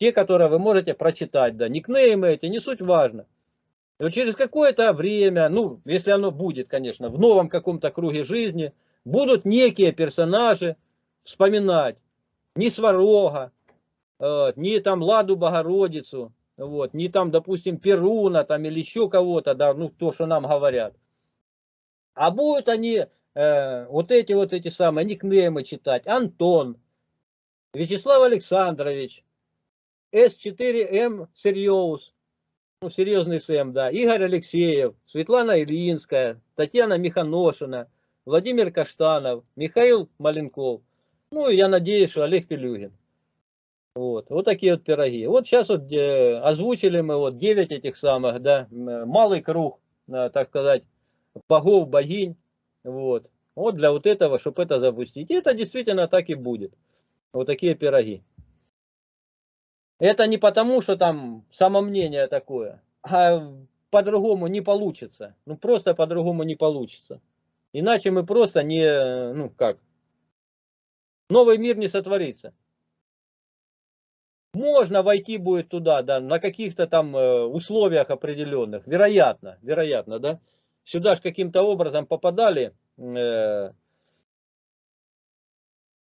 те, которые вы можете прочитать, да, никнеймы эти, не суть важно. Вот через какое-то время, ну, если оно будет, конечно, в новом каком-то круге жизни, будут некие персонажи вспоминать ни Сварога, э, ни там Ладу Богородицу, вот, ни там, допустим, Перуна там или еще кого-то, да, ну, то, что нам говорят. А будут они э, вот эти вот эти самые никнеймы читать. Антон, Вячеслав Александрович, С4М Серьез, ну, серьезный СМ, да, Игорь Алексеев, Светлана Ильинская, Татьяна Миханошина, Владимир Каштанов, Михаил Маленков, ну, я надеюсь, что Олег Пелюгин. Вот, вот такие вот пироги. Вот сейчас вот э, озвучили мы вот 9 этих самых, да, малый круг, э, так сказать, богов, богинь, вот. Вот для вот этого, чтобы это запустить. И это действительно так и будет. Вот такие пироги. Это не потому, что там самомнение такое, а по-другому не получится. Ну просто по-другому не получится. Иначе мы просто не, ну как, новый мир не сотворится. Можно войти будет туда, да, на каких-то там э, условиях определенных, вероятно, вероятно, да сюда же каким-то образом попадали, э,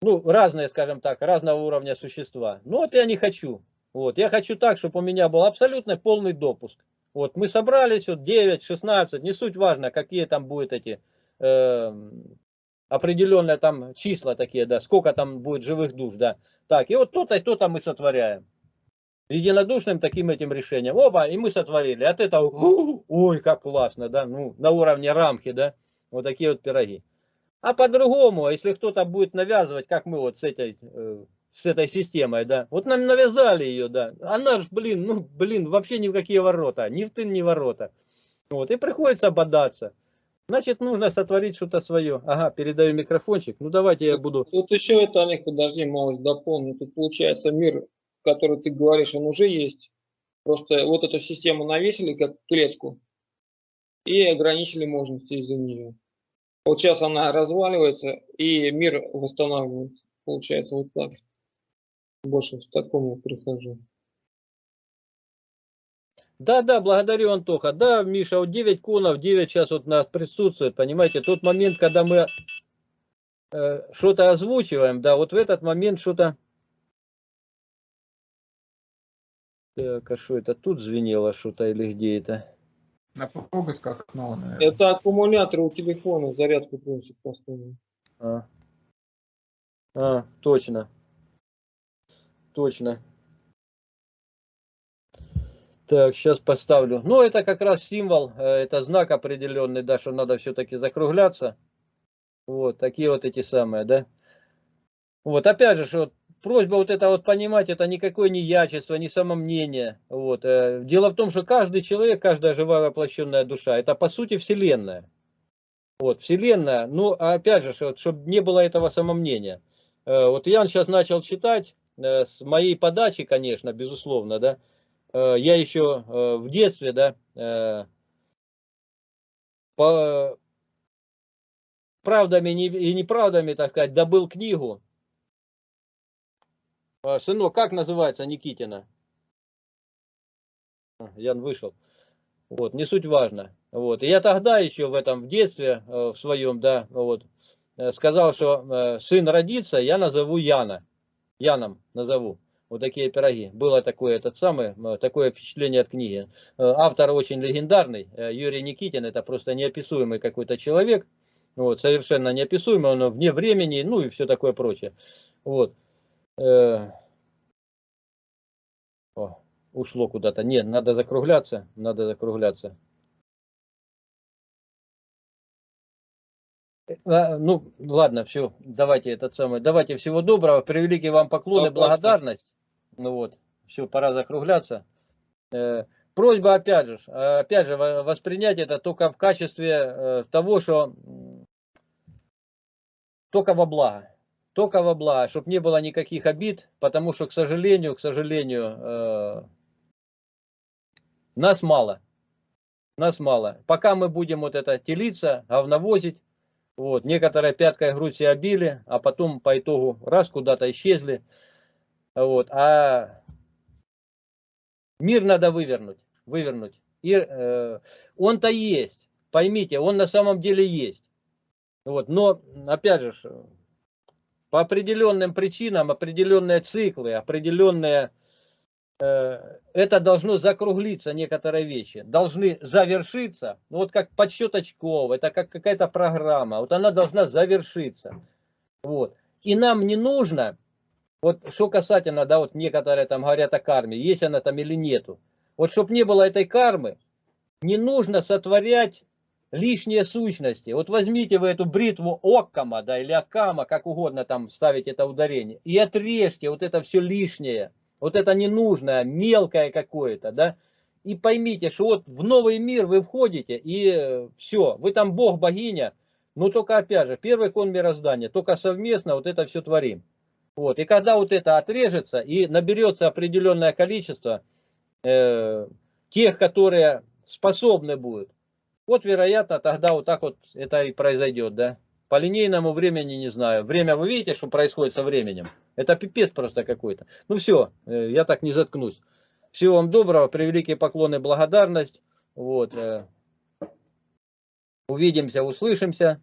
ну, разные, скажем так, разного уровня существа. Ну, вот я не хочу. Вот, я хочу так, чтобы у меня был абсолютно полный допуск. Вот, мы собрались, вот 9, 16, не суть важно, какие там будут эти э, определенные там числа такие, да, сколько там будет живых душ, да. Так, и вот то-то и то-то мы сотворяем. Единодушным таким этим решением. Оба, и мы сотворили. От этого, ой, как классно, да, ну, на уровне рамки, да, вот такие вот пироги. А по-другому, если кто-то будет навязывать, как мы вот с этой, э, с этой системой, да, вот нам навязали ее, да, она же, блин, ну, блин, вообще ни в какие ворота, ни в тын, ни в ворота. Вот, и приходится бодаться. Значит, нужно сотворить что-то свое. Ага, передаю микрофончик. Ну, давайте я буду... Тут еще это, Олег, подожди, малость дополню. Тут получается мир, который ты говоришь, он уже есть. Просто вот эту систему навесили как клетку и ограничили мощности из-за нее. Вот сейчас она разваливается и мир восстанавливается. Получается вот так. Больше к такому прихожу. Да, да, благодарю, Антоха. Да, Миша, вот 9 конов, 9 сейчас вот нас присутствует, понимаете, тот момент, когда мы э, что-то озвучиваем, да, вот в этот момент что-то... Так, а что это тут звенело что-то или где это? На пропусках, ну, наверное. Это аккумулятор у телефона, зарядку просит постоянно. А. а, точно. Точно. Так, сейчас поставлю. Ну, это как раз символ, э, это знак определенный, да, что надо все-таки закругляться. Вот, такие вот эти самые, да. Вот, опять же, что просьба вот это вот понимать, это никакое не ячество, не самомнение. Вот. э, Дело в том, что каждый человек, каждая живая воплощенная душа, это по сути Вселенная. Вот, Вселенная, ну, а опять же, что, чтобы не было этого самомнения. Э, Вот Ян сейчас начал читать, с моей подачи, конечно, безусловно, да, Э, я еще э, в детстве, да, э, по правдами и неправдами, так сказать, добыл книгу. Сынок, как называется Никитина? Ян вышел. Вот, не суть важно. Вот. И я тогда еще в этом, в детстве, в своем, да, вот, сказал, что сын родится, я назову Яна. Яном назову вот такие пироги. Было такое, этот самый, такое впечатление от книги. Э, автор очень легендарный, э, Юрий Никитин, это просто неописуемый какой-то человек, вот, совершенно неописуемый, он вне времени, ну и все такое прочее. Вот. Э, о, ушло куда-то. Нет, надо закругляться, надо закругляться. Ну, ладно, все, давайте этот самый, давайте всего доброго, превеликий вам поклон и благодарность. Ну вот, все, пора закругляться. Э, просьба, опять же, опять же, воспринять это только в качестве э, того, что только во благо. Только во благо, чтобы не было никаких обид, потому что, к сожалению, к сожалению, э, нас мало. Нас мало. Пока мы будем вот это телиться, говновозить, вот, некоторые пяткой грудь себе обили, а потом по итогу раз куда-то исчезли. Вот, а мир надо вывернуть, вывернуть. И э, он-то есть, поймите, он на самом деле есть. Вот, но, опять же, по определенным причинам, определенные циклы, определенные, это должно закруглиться, некоторые вещи, должны завершиться, ну, вот как подсчет очков, это как какая-то программа, вот она должна завершиться. Вот. И нам не нужно вот что касательно, да, вот некоторые там говорят о карме, есть она там или нету. Вот чтобы не было этой кармы, не нужно сотворять лишние сущности. Вот возьмите вы эту бритву Оккама, да, или Акама, как угодно там ставить это ударение, и отрежьте вот это все лишнее, вот это ненужное, мелкое какое-то, да, и поймите, что вот в новый мир вы входите, и все, вы там бог, богиня, но только опять же, первый кон мироздания, только совместно вот это все творим. Вот. И когда вот это отрежется и наберется определенное количество э, тех, которые способны будут, вот вероятно тогда вот так вот это и произойдет, да. По линейному времени не знаю. Время вы видите, что происходит со временем? Это пипец просто какой-то. Ну все, э, я так не заткнусь. Всего вам доброго, превеликие поклоны, благодарность. Вот. Э, увидимся, услышимся.